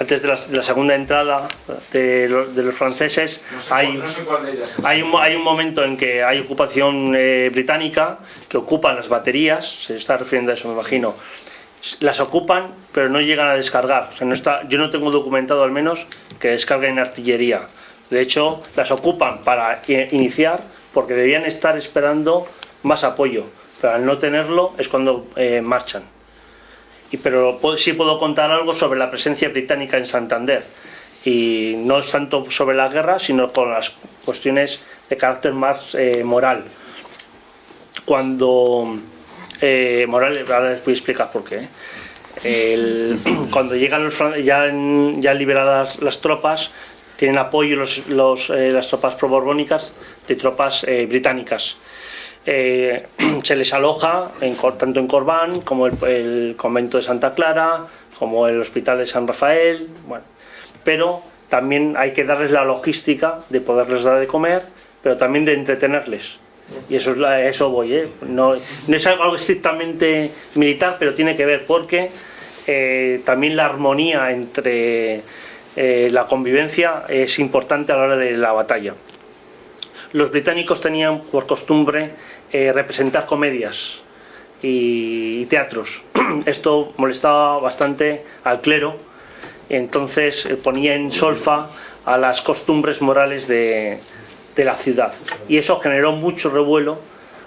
antes de la, de la segunda entrada de, lo- de los franceses, No sé, hay, cuál, no sé cuál de ellas es. hay, un, hay un momento en que hay ocupación eh, británica que ocupan las baterías, se está refiriendo a eso, me imagino. Las ocupan, pero no llegan a descargar. O sea, no está, yo no tengo documentado al menos que descarguen artillería. De hecho, las ocupan para iniciar porque debían estar esperando más apoyo. Pero al no tenerlo es cuando eh, marchan. Y, pero sí puedo contar algo sobre la presencia británica en Santander. Y no es tanto sobre la guerra, sino con las cuestiones de carácter más eh, moral. Cuando eh, ahora les voy a explicar por qué. El- cuando llegan los ya, ya liberadas las tropas, tienen apoyo los, eh, las tropas proborbónicas de tropas eh, británicas. Eh, se les aloja en tanto en Corbán como el, el convento de Santa Clara, como el hospital de San Rafael, bueno, pero también hay que darles la logística de poderles dar de comer, pero también de entretenerles. Y eso es la- eso voy, ¿eh? no, no es algo estrictamente militar, pero tiene que ver porque eh, también la armonía entre eh, la convivencia es importante a la hora de la batalla. Los británicos tenían por costumbre eh, representar comedias y, y teatros. Esto molestaba bastante al clero, entonces ponía en solfa a las costumbres morales de, de la ciudad. Y eso generó mucho revuelo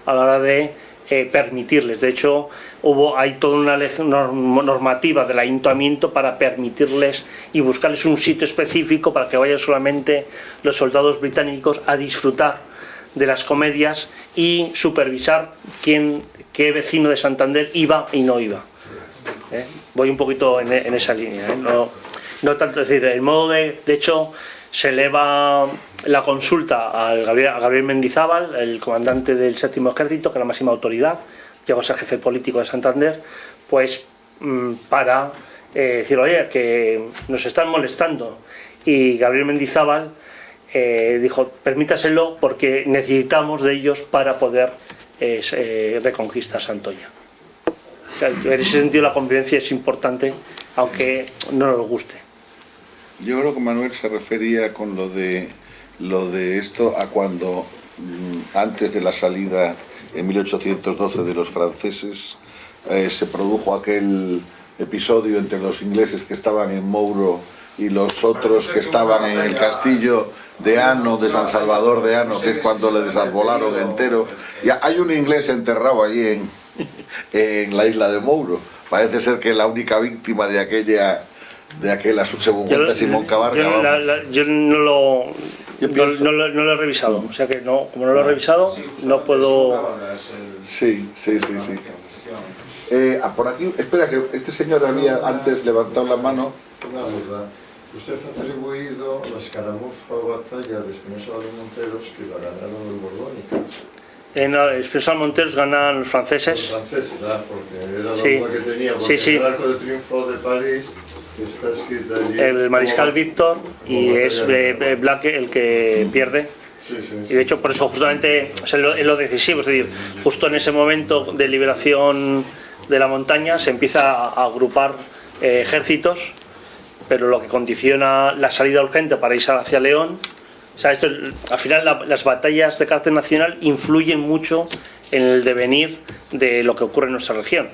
a la hora de eh, permitirles. De hecho, hubo, hay toda una normativa del ayuntamiento para permitirles y buscarles un sitio específico para que vayan solamente los soldados británicos a disfrutar de las comedias y supervisar quién, qué vecino de Santander iba y no iba. ¿eh? Voy un poquito en, esa línea. ¿eh? No, no tanto decir, el modo de. De hecho, se eleva la consulta al Gabriel, a Gabriel Mendizábal, el comandante del séptimo ejército, que es la máxima autoridad, llegó a ser jefe político de Santander, pues mm, para eh, decir, oye, que nos están molestando. Y Gabriel Mendizábal eh, dijo, permítaselo porque necesitamos de ellos para poder eh, reconquistar Santoña. En ese sentido la convivencia es importante, aunque no nos guste. Yo creo que Manuel se refería con lo de lo de esto a cuando mm, antes de la salida en 1812 de los franceses eh, se produjo aquel episodio entre los ingleses que estaban en Mouro y los otros que estaban en el castillo de Ano, de San Salvador de Ano, que es cuando le desarbolaron entero. Y hay un inglés enterrado allí en, en la isla de Mouro. Parece ser que la única víctima de aquella de aquella según cuenta Simón Cabarga. yo, la- vamos. la- yo no lo Yo no, pienso- no lo, no lo he revisado, o sea que no, como no lo he revisado, no puedo... Sí, sí, sí, sí. Eh, ah, por aquí, espera, que este señor había antes levantado la mano. Una duda. Usted ha atribuido la escaramuza o batalla de Espinosa de Monteros que la ganaron los borbónicos. En Expreso Monteros ganan los Los franceses, franceses, ¿verdad? Porque era la Sí. duda que tenía. Sí, Porque sí. el arco de triunfo de París está escrito allí. el mariscal Víctor y es eh, eh, Black el que pierde. Sí, sí, Y de hecho por eso justamente es lo, es lo decisivo, es decir, justo en ese momento de liberación de la montaña se empieza a, a agrupar eh, ejércitos, pero lo que condiciona la salida urgente para irse hacia León, o sea, esto, al final la- las batallas de carácter nacional influyen mucho en el devenir de lo que ocurre en nuestra región.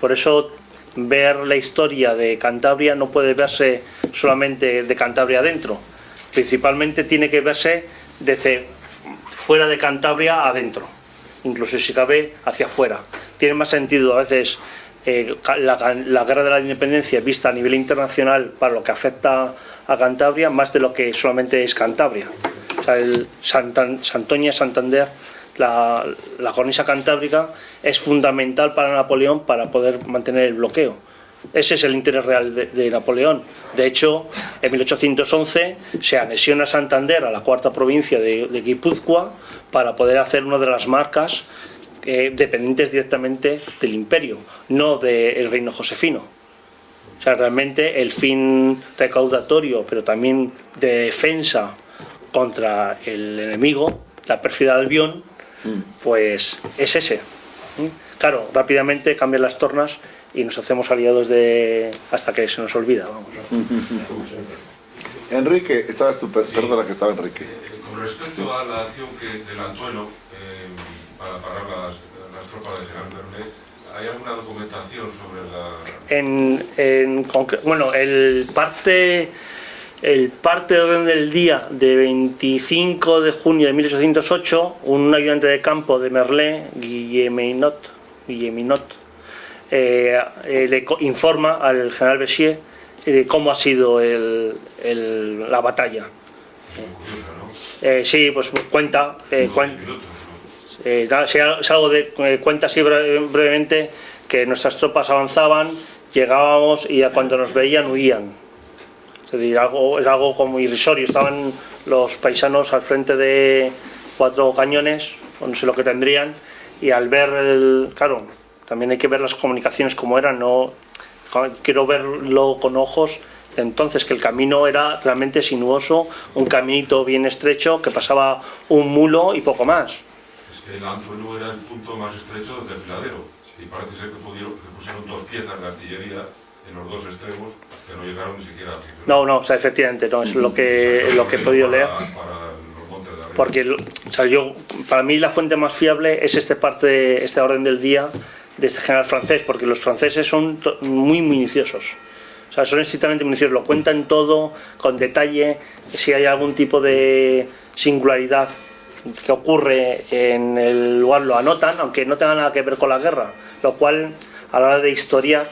Por eso ver la historia de Cantabria no puede verse solamente de Cantabria adentro, principalmente tiene que verse desde fuera de Cantabria adentro, incluso si cabe hacia afuera. Tiene más sentido a veces eh, la, la guerra de la independencia vista a nivel internacional para lo que afecta a Cantabria más de lo que solamente es Cantabria. Santan- Santoña, Santander, la, cornisa cantábrica es fundamental para Napoleón para poder mantener el bloqueo. Ese es el interés real de, Napoleón. De hecho, en 1811 se anexiona Santander a la cuarta provincia de, de Guipúzcoa para poder hacer una de las marcas eh, dependientes directamente del imperio, no del reino josefino. O sea, realmente el fin recaudatorio, pero también de defensa contra el enemigo, la pérfida Albión, pues es ese. ¿Mm? Claro, rápidamente cambian las tornas y nos hacemos aliados de hasta que se nos olvida. Vamos. Enrique, estabas tú, per- perdona que estaba Enrique. Con respecto a la acción que, del Antuelo eh, para parar las, las tropas de Gerard Bernet, ¿hay alguna documentación sobre la, En, en bueno, el parte el parte de orden del día de 25 de junio de 1808, un ayudante de campo de Merlé, Guilleminot, Guilleminot eh, eh, le informa al general Bessier de cómo ha sido el- el- la batalla. curiosa, no? Eh, sí, pues cuenta, eh, cuen- Minutos, ¿no? Eh, nada, si al- si algo de eh, cuenta así bre- brevemente que nuestras tropas avanzaban, llegábamos y cuando nos veían huían. Es decir, algo, es algo como irrisorio. Estaban los paisanos al frente de cuatro cañones, o no sé lo que tendrían, y al ver el. Claro, también hay que ver las comunicaciones como eran, no. Quiero verlo con ojos. Entonces, que el camino era realmente sinuoso, un caminito bien estrecho que pasaba un mulo y poco más. Que el Anzuelo era el punto más estrecho del desfiladero. Y parece ser que, pudieron, que pusieron dos piezas de artillería en los dos extremos que no llegaron ni siquiera a funcionar. No, no, o sea, efectivamente, no, es lo que, lo que he podido leer. Para, para los montes de arriba. Porque, o sea, yo, para mí la fuente más fiable es este parte, este orden del día de este general francés, porque los franceses son muy minuciosos. O sea, son estrictamente minuciosos, lo cuentan todo con detalle, si hay algún tipo de singularidad que ocurre en el lugar lo anotan, aunque no tenga nada que ver con la guerra, lo cual a la hora de historia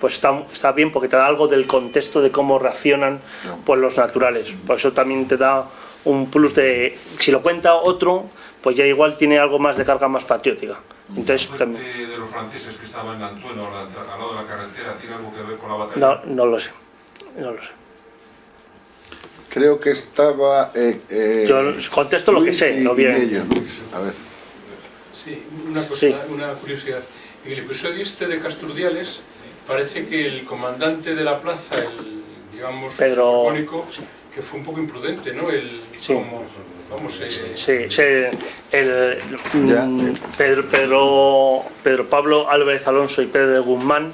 pues está, está bien porque te da algo del contexto de cómo reaccionan pues, los naturales. Por eso también te da un plus de, si lo cuenta otro, pues ya igual tiene algo más de carga más patriótica. Entonces ¿La también, de los franceses que estaban en Antueno, al lado de la carretera, tiene algo que ver con la batalla? no, no lo sé, no lo sé. Creo que estaba... eh, eh, Yo contesto lo que sé, y no bien. Luis, a ver. Sí, una cosa, Sí. una curiosidad. En el episodio este de Casturdiales parece que el comandante de la plaza, el digamos Pedro- borbónico, que fue un poco imprudente, ¿no? El Sí. como vamos eh, Sí, sí, el, Ya. mm, Pedro, Pedro, Pedro Pablo Álvarez Alonso y Pedro Guzmán,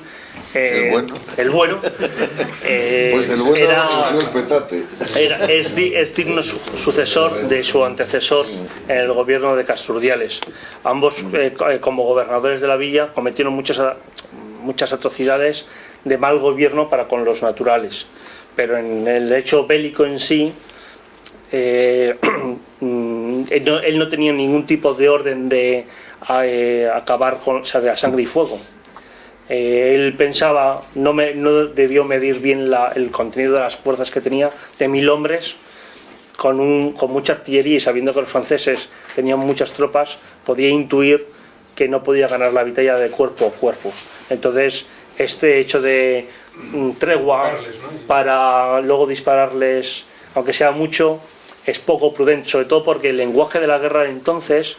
eh, El bueno. el bueno, eh, Pues el bueno era- cogió el petate. Era- es, es digno su- sucesor de su antecesor en el gobierno de Casturdiales. Ambos, eh, co- eh, como gobernadores de la villa, cometieron muchas, muchas atrocidades de mal gobierno para con los naturales. Pero en el hecho bélico en sí, mm, él, no, él no tenía ningún tipo de orden de acabar con o sea, de la sangre y fuego. Eh, él pensaba, no, me, no debió medir bien la- el contenido de las fuerzas que tenía, de mil hombres, con, un, con mucha artillería y sabiendo que los franceses tenían muchas tropas, podía intuir que no podía ganar la batalla de cuerpo a cuerpo. Entonces, este hecho de mm, tregua para luego dispararles, aunque sea mucho, es poco prudente, sobre todo porque el lenguaje de la guerra de entonces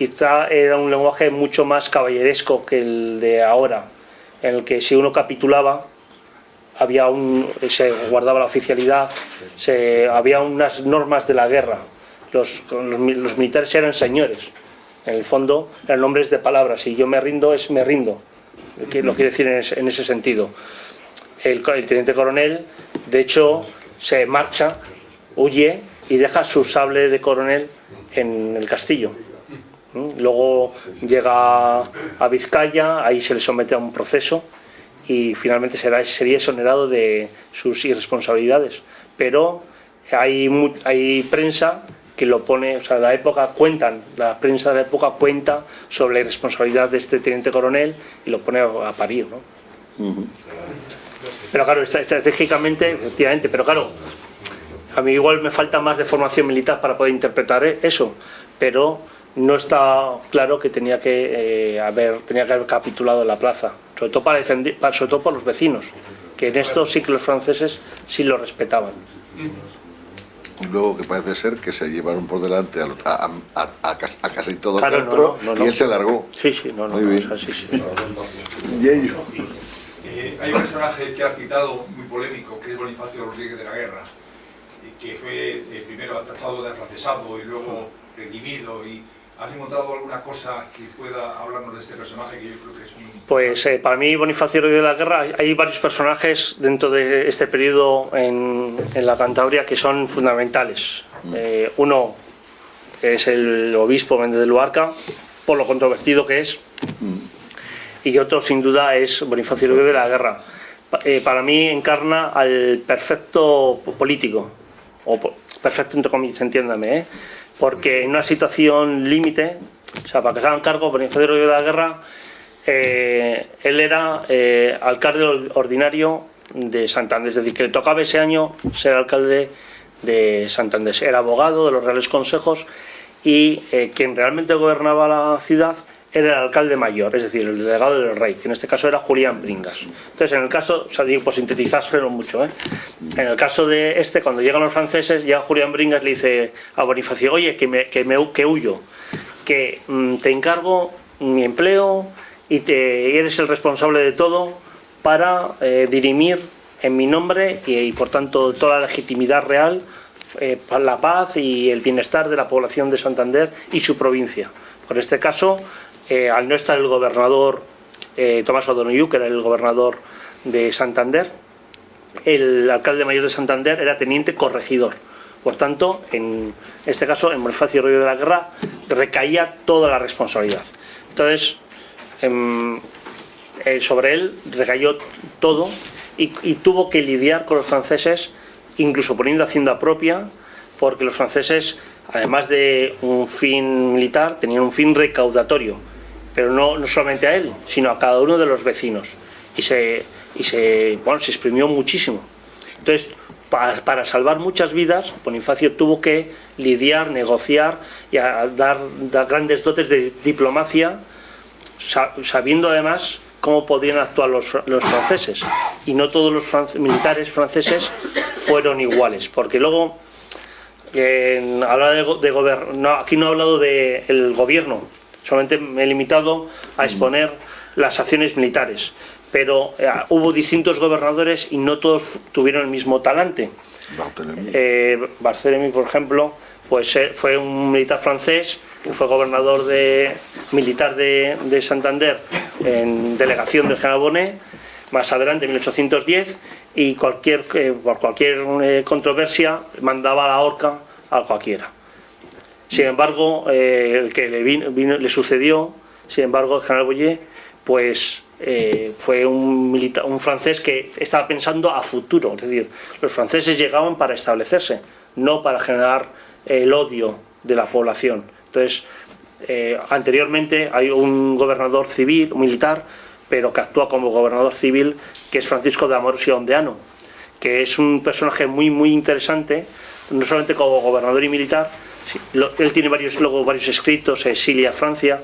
quizá era un lenguaje mucho más caballeresco que el de ahora, en el que si uno capitulaba había un, se guardaba la oficialidad, se, había unas normas de la guerra. Los, los, mi- los militares eran señores, en el fondo eran nombres de palabras, y yo me rindo es me rindo, lo quiere decir en ese, en ese sentido. El, el teniente coronel, de hecho, se marcha, huye y deja su sable de coronel en el castillo. Luego llega a Vizcaya, ahí se le somete a un proceso y finalmente será, sería exonerado de sus irresponsabilidades. Pero hay, hay prensa que lo pone, o sea, la época cuentan, la prensa de la época cuenta sobre la irresponsabilidad de este teniente coronel y lo pone a, parir, ¿no? Pero claro, estra- estratégicamente, efectivamente, pero claro, a mí igual me falta más de formación militar para poder interpretar e- eso, pero no está claro que tenía que eh, haber tenía que haber capitulado la plaza, sobre todo para defender, para- sobre todo por los vecinos, que en esto sí que los franceses sí lo respetaban. Y luego que parece ser que se llevaron por delante a, lo- a, a- a cas- a casi todo Claro, no, Castro no, no, no. y él se largó. Sí, sí, no, no, Muy no, bien. o sea, sí, sí. Y ellos. Eh, hay un personaje que ha citado muy polémico, que es Bonifacio Rodríguez de la Guerra, que fue eh, primero atachado de afrancesado y luego redimido. Y ¿Has encontrado alguna cosa que pueda hablarnos de este personaje que yo creo que es un... Pues eh, para mí Bonifacio de la Guerra hay- varios personajes dentro de este periodo en, en la Cantabria que son fundamentales. Eh, uno es el obispo Méndez de Luarca, por lo controvertido que es, y otro sin duda es Bonifacio de la Guerra. Eh, para mí encarna al perfecto político, o perfecto entre comillas, entiéndame, ¿eh? Porque en una situación límite, o sea, para que se hagan cargo, Bonifacio de la Guerra, eh, él era eh, alcalde ordinario de Santander, es decir, que le tocaba ese año ser alcalde de Santander. Era abogado de los Reales Consejos y eh, quien realmente gobernaba la ciudad era el alcalde mayor, es decir, el delegado del rey, que en este caso era Julián Bringas. Entonces, en el caso, o sea, digo, por sintetizarlo mucho, ¿eh? en el caso de este, cuando llegan los franceses, ya Julián Bringas le dice a Bonifacio, oye, que, me, que, huyo, que mm, te encargo mi empleo y, te, eres el responsable de todo para eh, dirimir en mi nombre y, y, por tanto toda la legitimidad real eh, para la paz y el bienestar de la población de Santander y su provincia. Por este caso, eh, al no estar el gobernador eh, Tomás O'Donoghue, que era el gobernador de Santander, el alcalde mayor de Santander era teniente corregidor. Por tanto, en este caso, en Bonifacio Río de la Guerra, recaía toda la responsabilidad. Entonces, eh, sobre él recayó todo y tuvo que lidiar con los franceses, incluso poniendo hacienda propia, porque los franceses, además de un fin militar, tenían un fin recaudatorio pero no, no, solamente a él, sino a cada uno de los vecinos. Y se, y se, bueno, se exprimió muchísimo. Entonces, para, para, salvar muchas vidas, Bonifacio tuvo que lidiar, negociar y dar, dar grandes dotes de diplomacia, sabiendo además cómo podían actuar los, los franceses. Y no todos los france, militares franceses fueron iguales, porque luego, eh, de, de no, aquí no ha hablado del de gobierno, solamente me he limitado a exponer las acciones militares, pero eh, hubo distintos gobernadores y no todos tuvieron el mismo talante. Barthélemy, eh, Barthélemy por ejemplo, pues eh, fue un militar francés que fue gobernador de, militar de, de Santander en delegación del general Bonnet, más adelante, en 1810, y cualquier, eh, por cualquier eh, controversia mandaba a la horca a cualquiera. Sin embargo, eh, el que le, vino, le, sucedió, sin embargo, el general Boyer, pues eh, fue un, militar, un francés que estaba pensando a futuro. Es decir, los franceses llegaban para establecerse, no para generar el odio de la población. Entonces, eh, anteriormente hay un gobernador civil, militar, pero que actúa como gobernador civil, que es Francisco de Amoros y Ondeano, que es un personaje muy, muy interesante, no solamente como gobernador y militar, Sí, lo, él tiene varios, luego varios escritos, exilia a Francia,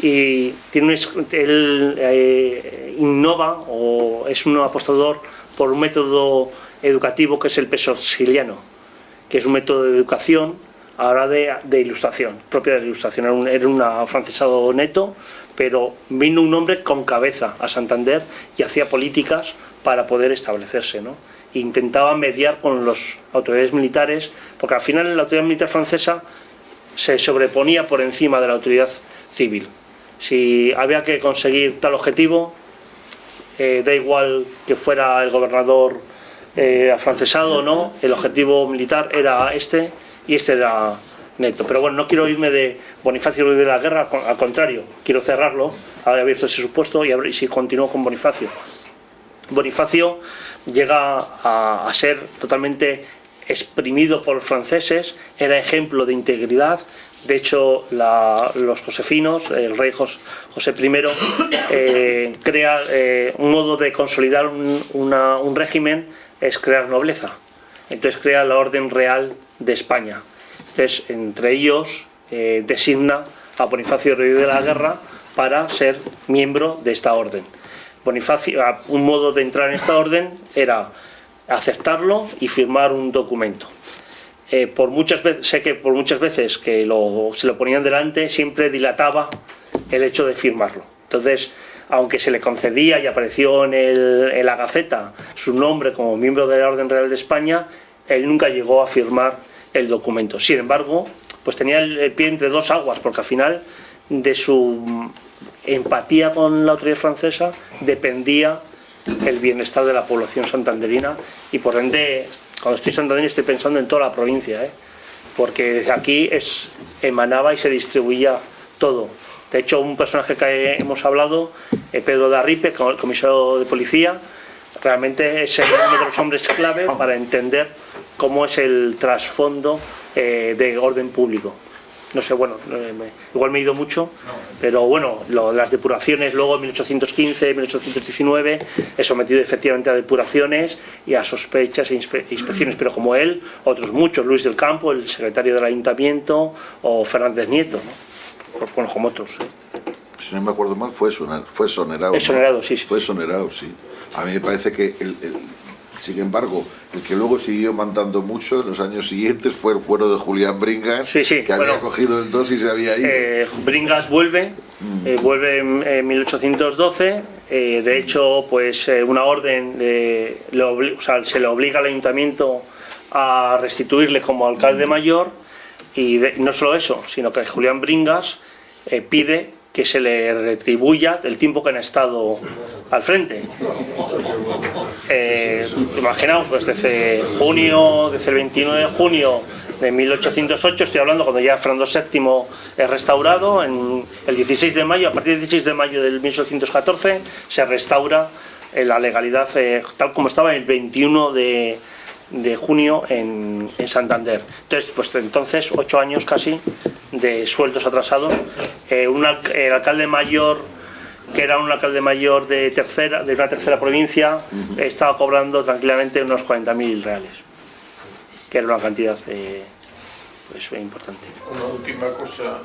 y tiene un, él eh, innova o es un apostador por un método educativo que es el peso siciliano, que es un método de educación ahora de, de ilustración, propia de ilustración. Era un, era un afrancesado neto, pero vino un hombre con cabeza a Santander y hacía políticas para poder establecerse. ¿no? Intentaba mediar con las autoridades militares, porque al final la autoridad militar francesa se sobreponía por encima de la autoridad civil. Si había que conseguir tal objetivo, eh, da igual que fuera el gobernador eh, afrancesado o no, el objetivo militar era este y este era neto. Pero bueno, no quiero irme de Bonifacio de la Guerra, al contrario, quiero cerrarlo, haber abierto ese supuesto y, si continúo con Bonifacio. Bonifacio llega a, ser totalmente exprimido por los franceses, era ejemplo de integridad, de hecho los josefinos, el rey Jos, José I, eh, crea eh, un modo de consolidar un, régimen, es crear nobleza, entonces crea la Orden Real de España, entonces entre ellos eh, designa a Bonifacio Rey de la Guerra para ser miembro de esta orden. Bonifacio, un modo de entrar en esta orden era aceptarlo y firmar un documento. Eh, por muchas veces, sé que por muchas veces que se lo ponían delante, siempre dilataba el hecho de firmarlo. Entonces, aunque se le concedía y apareció en, en la Gaceta su nombre como miembro de la Orden Real de España, él nunca llegó a firmar el documento. Sin embargo, pues tenía el pie entre dos aguas, porque al final de su empatía con la autoridad francesa dependía el bienestar de la población santanderina y por ende, cuando estoy en Santander estoy pensando en toda la provincia, ¿eh? porque desde aquí es, emanaba y se distribuía todo. De hecho, un personaje que hemos hablado, eh, Pedro de Arripe, el comisario de policía, realmente es uno de los hombres clave para entender cómo es el trasfondo eh, de orden público. No sé, bueno, eh, me- igual me he ido mucho, pero bueno, lo- las depuraciones luego en 1815, 1819, he sometido efectivamente a depuraciones y a sospechas e inspe- inspecciones, pero como él, otros muchos, Luis del Campo, el secretario del ayuntamiento, o Fernández Nieto, ¿no? Por- bueno, como otros. ¿eh? Si no me acuerdo mal, fue, soner, fue sonerado. Es sonerado, sí, sí. Fue sonerado, sí. A mí me parece que, el, el- sin embargo, el que luego siguió mandando mucho en los años siguientes fue el cuero de Julián Bringas, Sí, sí, que había cogido el 2 y se había ido. Eh, Bringas vuelve, eh, vuelve en, en 1812. eh, de hecho, pues eh, una orden o sea, se le obliga al ayuntamiento a restituirle como alcalde mayor. Y de- no solo eso, sino que Julián Bringas pide que se le retribuya el tiempo que han estado al frente. Eh, imaginaos, pues desde junio, desde el 29 de junio de 1808, estoy hablando cuando ya Fernando VII es restaurado, en el 16 de mayo, a partir del 16 de mayo del 1814, se restaura eh, la legalidad eh, tal como estaba el 21 de, de junio en, en Santander. Entonces, pues entonces, ocho años casi de sueldos atrasados. Eh, un el alcalde mayor que era un alcalde mayor de tercera de una tercera provincia, estaba cobrando tranquilamente unos 40.000 reales, que era una cantidad eh, pues, importante. Una última cosa.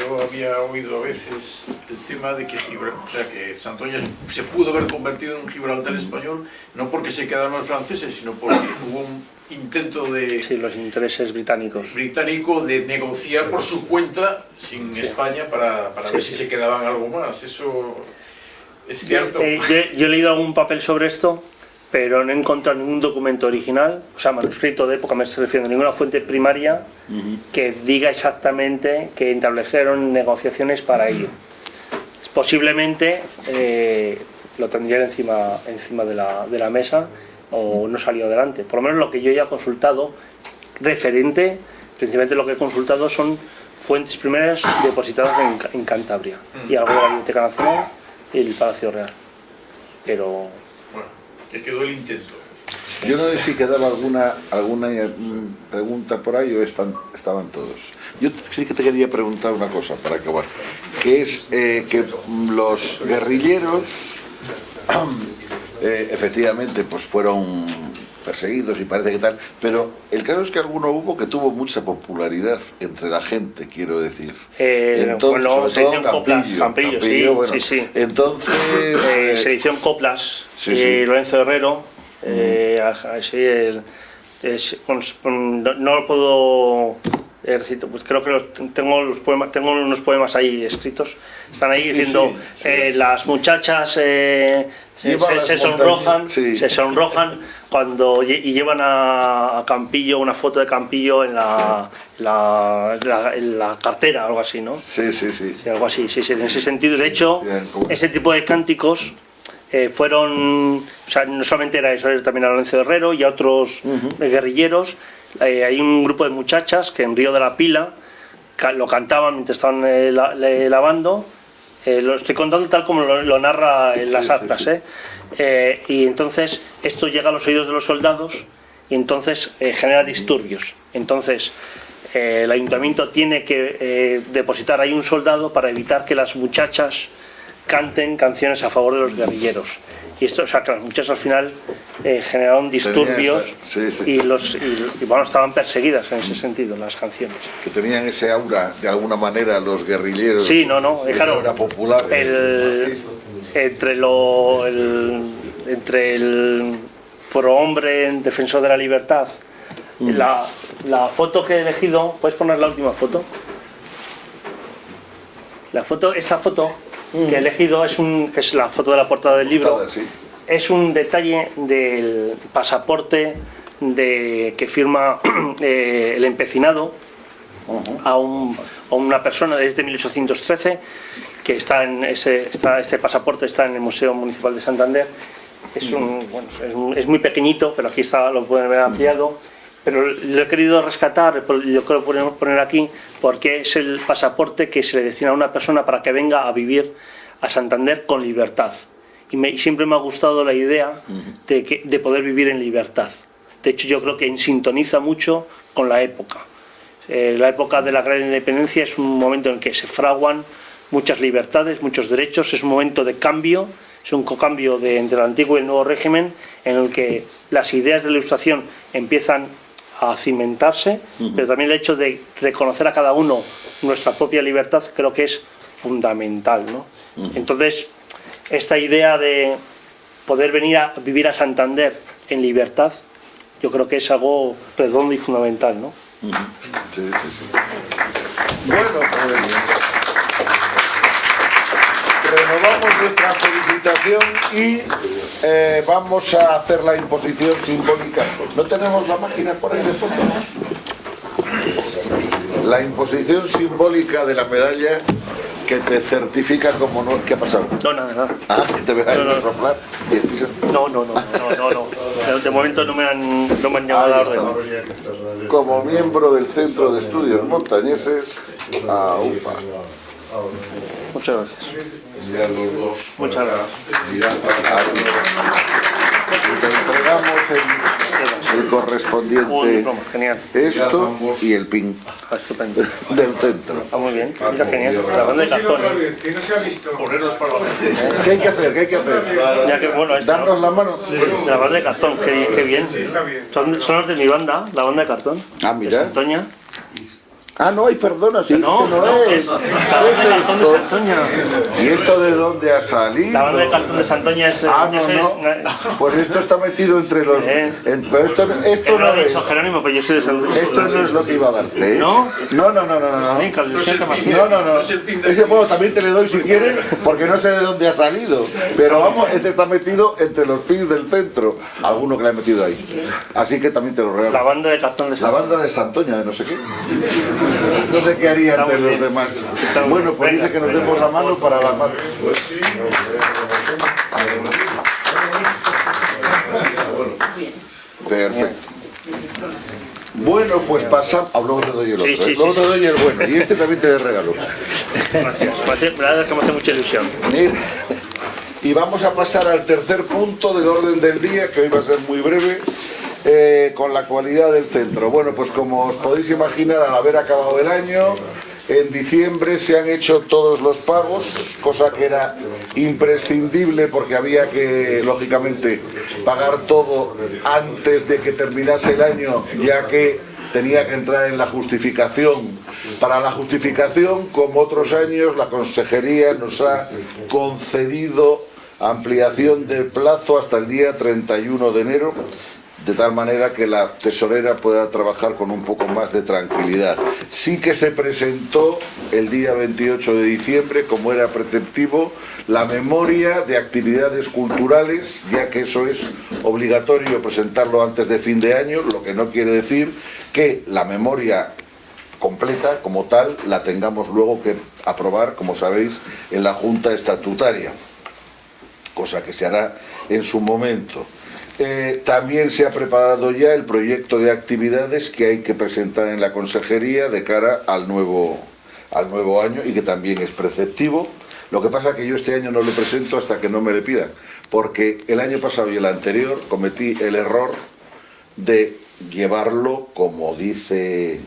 Yo había oído a veces el tema de que, Gibra- o sea, que Santoña se pudo haber convertido en un Gibraltar español, no porque se quedaron los franceses, sino porque hubo un intento de Sí, los intereses británicos. británico de negociar por su cuenta sin España para, para ver si se quedaban algo más. Eso es cierto. Eh, yo, yo he leído algún papel sobre esto, pero no he encontrado ningún documento original, o sea, manuscrito de época, me estoy refiriendo, ninguna fuente primaria que diga exactamente que establecieron negociaciones para ello. Posiblemente eh, lo tendrían encima, encima de, la, de la mesa o no salió adelante. Por lo menos lo que yo ya he consultado referente, principalmente lo que he consultado son fuentes primeras depositadas en, Ca- en Cantabria y algo de la Biblioteca Nacional y el Palacio Real. Pero Que quedó el intento. Yo no sé si quedaba alguna, alguna mm, pregunta por ahí o están, estaban todos. Yo sí que te quería preguntar una cosa para acabar, que es eh, que los guerrilleros eh, efectivamente pues fueron perseguidos y parece que tal, pero el caso es que alguno hubo que tuvo mucha popularidad entre la gente, quiero decir. Eh, bueno, sobre se todo hicieron coplas, Campillo, sí, bueno, sí, sí. Entonces, eh, eh, se hicieron coplas sí, y sí. Lorenzo Herrero, eh, a- sí, el- es- no, no lo puedo eh, recito, pues creo que los- tengo los poemas, tengo unos poemas ahí escritos, están ahí diciendo eh, las muchachas eh, se, se- sonrojan, se sonrojan cuando y llevan a, Campillo una foto de Campillo en la, la, la- en la cartera, algo así, ¿no? sí, sí, sí. Sí, algo así, sí, sí, en ese sentido. De hecho, ese tipo de cánticos eh, fueron, o sea, no solamente era eso, era también a Lorenzo Herrero y a otros eh, guerrilleros. Eh, hay un grupo de muchachas que en Río de la Pila lo cantaban mientras estaban eh, lavando. Eh, lo estoy contando tal como lo, lo narra en las Sí, actas. sí. ¿eh? Eh, y entonces esto llega a los oídos de los soldados y entonces eh, genera disturbios. Entonces el ayuntamiento tiene que depositar ahí un soldado para evitar que las muchachas canten canciones a favor de los guerrilleros. Y esto, o sea, que las muchachas al final eh, generaron disturbios esa- sí, sí. y los y, y, bueno, estaban perseguidas en ese sentido las canciones. que tenían ese aura de alguna manera los guerrilleros. Sí, no, no, esa claro. aura popular. El, entre lo el, entre el prohombre defensor de la libertad la, la foto que he elegido puedes poner la última foto la foto esta foto que he elegido es un es la foto de la portada del libro Portada, sí. es un detalle del pasaporte de que firma eh, el empecinado a, un- a una persona desde 1813 que está en ese está, este pasaporte está en el Museo Municipal de Santander. Es, un, bueno, es, un- es muy pequeñito pero aquí está lo pueden ver ampliado pero lo he querido rescatar yo creo que lo podemos poner aquí porque es el pasaporte que se le destina a una persona para que venga a vivir a Santander con libertad. Y, me- siempre me ha gustado la idea de, que, de poder vivir en libertad. De hecho yo creo que sintoniza mucho con la época. Eh, la época de la gran independencia es un momento en que se fraguan muchas libertades, muchos derechos, es un momento de cambio, es un cambio de, entre el antiguo y el nuevo régimen en el que las ideas de la ilustración empiezan a cimentarse, pero también el hecho de reconocer a cada uno nuestra propia libertad creo que es fundamental. ¿no? Entonces, esta idea de poder venir a vivir a Santander en libertad, yo creo que es algo redondo y fundamental. ¿no? Sí, sí, sí. Bueno, pues renovamos nuestra felicitación y eh, vamos a hacer la imposición simbólica. ¿No tenemos la máquina por ahí de fotos? La imposición simbólica de la medalla que te certifica como no... ¿Qué ha pasado? No, nada, nada. Ah, te ahí No, no. soplar No, no, no, no, no, no. De momento no me han, no me han llamado a la orden. que Como miembro del Centro de Estudios Montañeses, a UPA. Muchas gracias. Mirad los dos. Muchas gracias. Acá. Te entregamos el, correspondiente genial. esto y el pin Ah, estupendo. del centro. Está muy bien. Está genial. La banda de cartón. que no se ha visto. ¿Qué hay que hacer? ¿Qué hay que hacer? Ya que bueno, esto, ¿Darnos la mano? la banda de cartón, qué, qué bien. Son, son los de mi banda, la banda de cartón. Ah, mira. Santoña. Ah, no, hay perdona, sí, No, este no, no, es. es la banda de ¿Qué es. ¿Y esto de dónde ha salido? La banda de cartón de Santoña es... Ah, no, es- no. Pues esto está metido entre los... Eh. en- pero esto, esto no lo ha dicho Jerónimo, pero yo soy de Santoña. Esto no es lo que iba a darte, ¿eh? ¿No? No, no, no, no, no. No, no, no. Ese juego también te le doy si quieres, porque no sé de dónde ha salido. Pero vamos, este está metido entre los pins del centro. Alguno que le ha metido ahí. Así que también te lo La regalo. banda de cartón de La Santoña. banda de Santoña, de no sé qué. No sé qué haría muy los bien. demás. Bueno, pues dice que nos demos la mano para la mano. Perfecto. Bueno, pues pasamos. Ah, luego te doy el otro. Sí, ¿eh? luego sí, te doy el bueno. Y este también te regalo. Gracias. Es que me hace mucha ilusión. Y vamos a pasar al tercer punto del orden del día, que hoy va a ser muy breve, eh, con la cualidad del centro. Bueno, pues como os podéis imaginar, al haber acabado el año, en diciembre se han hecho todos los pagos, cosa que era imprescindible porque había que, lógicamente, pagar todo antes de que terminase el año, ya que tenía que entrar en la justificación. Para la justificación, como otros años, la Consejería nos ha concedido ampliación de plazo hasta el día 31 de enero, de tal manera que la tesorera pueda trabajar con un poco más de tranquilidad. Sí que se presentó el día 28 de diciembre, como era preceptivo, la memoria de actividades culturales, ya que eso es obligatorio presentarlo antes de fin de año, lo que no quiere decir que la memoria completa como tal la tengamos luego que aprobar, como sabéis, en la Junta Estatutaria, cosa que se hará en su momento. Eh, también se ha preparado ya el proyecto de actividades que hay que presentar en la consejería de cara al nuevo, al nuevo año y que también es preceptivo. Lo que pasa es que yo este año no lo presento hasta que no me le pidan, porque el año pasado y el anterior cometí el error de llevarlo, como dice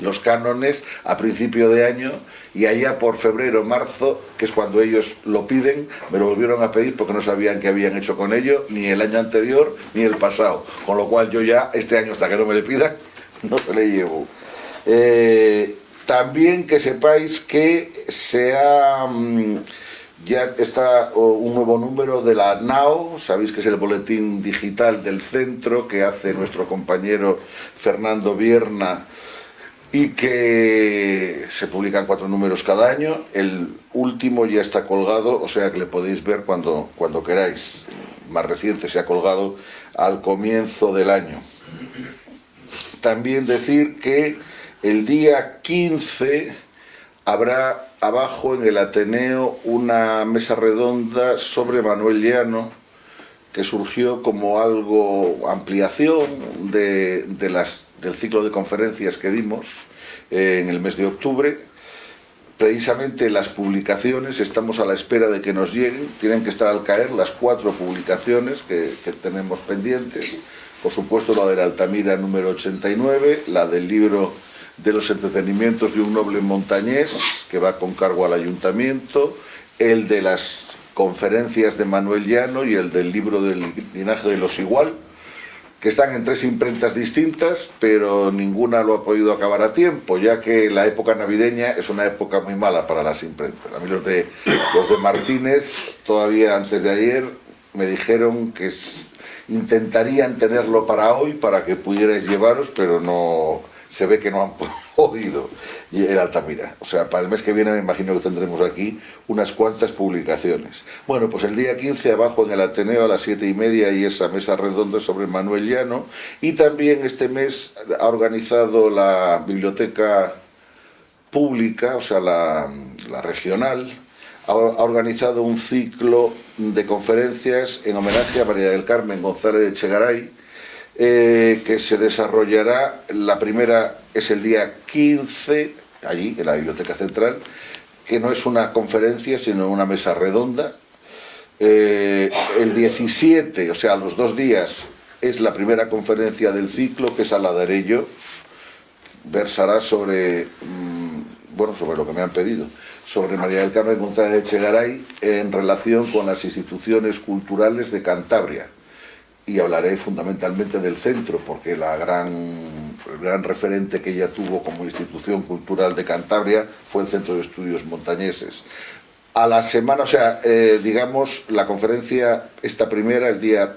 los cánones, a principio de año y allá por febrero, marzo, que es cuando ellos lo piden, me lo volvieron a pedir porque no sabían qué habían hecho con ello, ni el año anterior ni el pasado. Con lo cual yo ya, este año hasta que no me le pidan, no se le llevo. Eh, también que sepáis que se ha... mm, ya está un nuevo número de la NAO, sabéis que es el boletín digital del centro que hace nuestro compañero Fernando Vierna y que se publican cuatro números cada año. El último ya está colgado, o sea que le podéis ver cuando, cuando queráis. Más reciente se ha colgado al comienzo del año. También decir que el día 15 habrá abajo en el Ateneo una mesa redonda sobre Manuel Llano que surgió como algo ampliación de, de las, del ciclo de conferencias que dimos eh, en el mes de octubre. Precisamente las publicaciones, estamos a la espera de que nos lleguen, tienen que estar al caer las cuatro publicaciones que, tenemos pendientes. Por supuesto la de la Altamira número 89, la del libro de los entretenimientos de un noble montañés, que va con cargo al ayuntamiento, el de las conferencias de Manuel Llano y el del libro del linaje de los igual, que están en tres imprentas distintas, pero ninguna lo ha podido acabar a tiempo, ya que la época navideña es una época muy mala para las imprentas. A mí los de, los de Martínez, todavía antes de ayer, me dijeron que intentarían tenerlo para hoy, para que pudierais llevaros, pero no se ve que no han podido el Altamira. O sea, para el mes que viene me imagino que tendremos aquí unas cuantas publicaciones. Bueno, pues el día 15 abajo en el Ateneo a las siete y media y esa mesa redonda sobre Manuel Llano. Y también este mes ha organizado la biblioteca pública, o sea, la, la regional, ha organizado un ciclo de conferencias en homenaje a María del Carmen González de Chegaray, eh, que se desarrollará, la primera es el día 15, allí, en la Biblioteca Central, que no es una conferencia, sino una mesa redonda. Eh, el 17, o sea, los dos días, es la primera conferencia del ciclo, que es a la Arello, versará sobre, mm, bueno, sobre lo que me han pedido, sobre María del Carmen González de Chegaray en relación con las instituciones culturales de Cantabria y hablaré fundamentalmente del centro, porque la gran, el gran referente que ella tuvo como institución cultural de Cantabria fue el Centro de Estudios Montañeses. A la semana, o sea, eh, digamos, la conferencia, esta primera, el día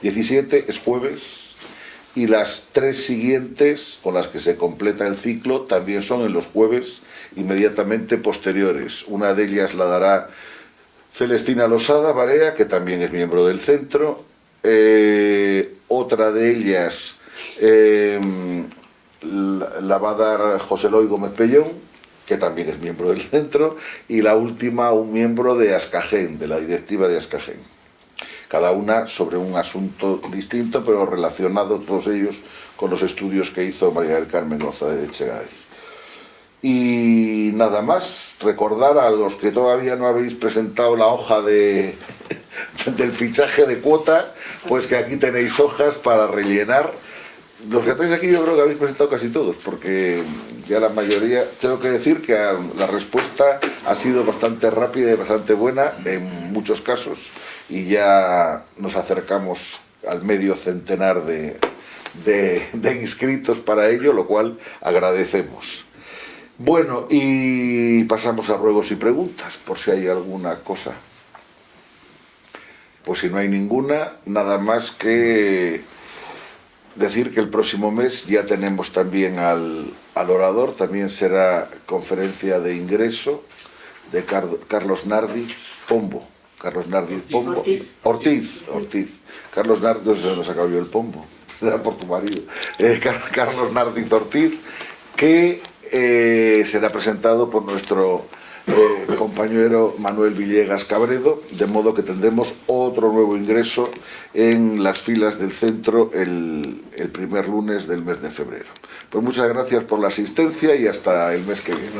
17, mm, es jueves, y las tres siguientes, con las que se completa el ciclo, también son en los jueves inmediatamente posteriores. Una de ellas la dará Celestina Losada Barea, que también es miembro del centro, eh, otra de ellas eh, la, va a dar José Loy Gómez Pellón, que también es miembro del centro, y la última un miembro de Ascagen, de la directiva de Ascagen. Cada una sobre un asunto distinto, pero relacionado todos ellos con los estudios que hizo María del Carmen González de Echegay. Y nada más, recordar a los que todavía no habéis presentado la hoja de, del fichaje de cuota, pues que aquí tenéis hojas para rellenar. Los que estáis aquí yo creo que habéis presentado casi todos, porque ya la mayoría, tengo que decir que la respuesta ha sido bastante rápida y bastante buena en muchos casos, y ya nos acercamos al medio centenar de, de, de inscritos para ello, lo cual agradecemos. Bueno, y pasamos a ruegos y preguntas, por si hay alguna cosa. Pues si no hay ninguna, nada más que decir que el próximo mes ya tenemos también al, orador, también será conferencia de ingreso de Carlos Nardi Pombo. Carlos Nardi Pombo. Ortiz. Ortiz. Carlos Nardi, no sé si nos acabó el Pombo, será por tu marido. Eh, Carlos Nardi Ortiz, que eh, será presentado por nuestro eh, compañero Manuel Villegas Cabredo, de modo que tendremos otro nuevo ingreso en las filas del centro el, el primer lunes del mes de febrero. Pues muchas gracias por la asistencia y hasta el mes que viene.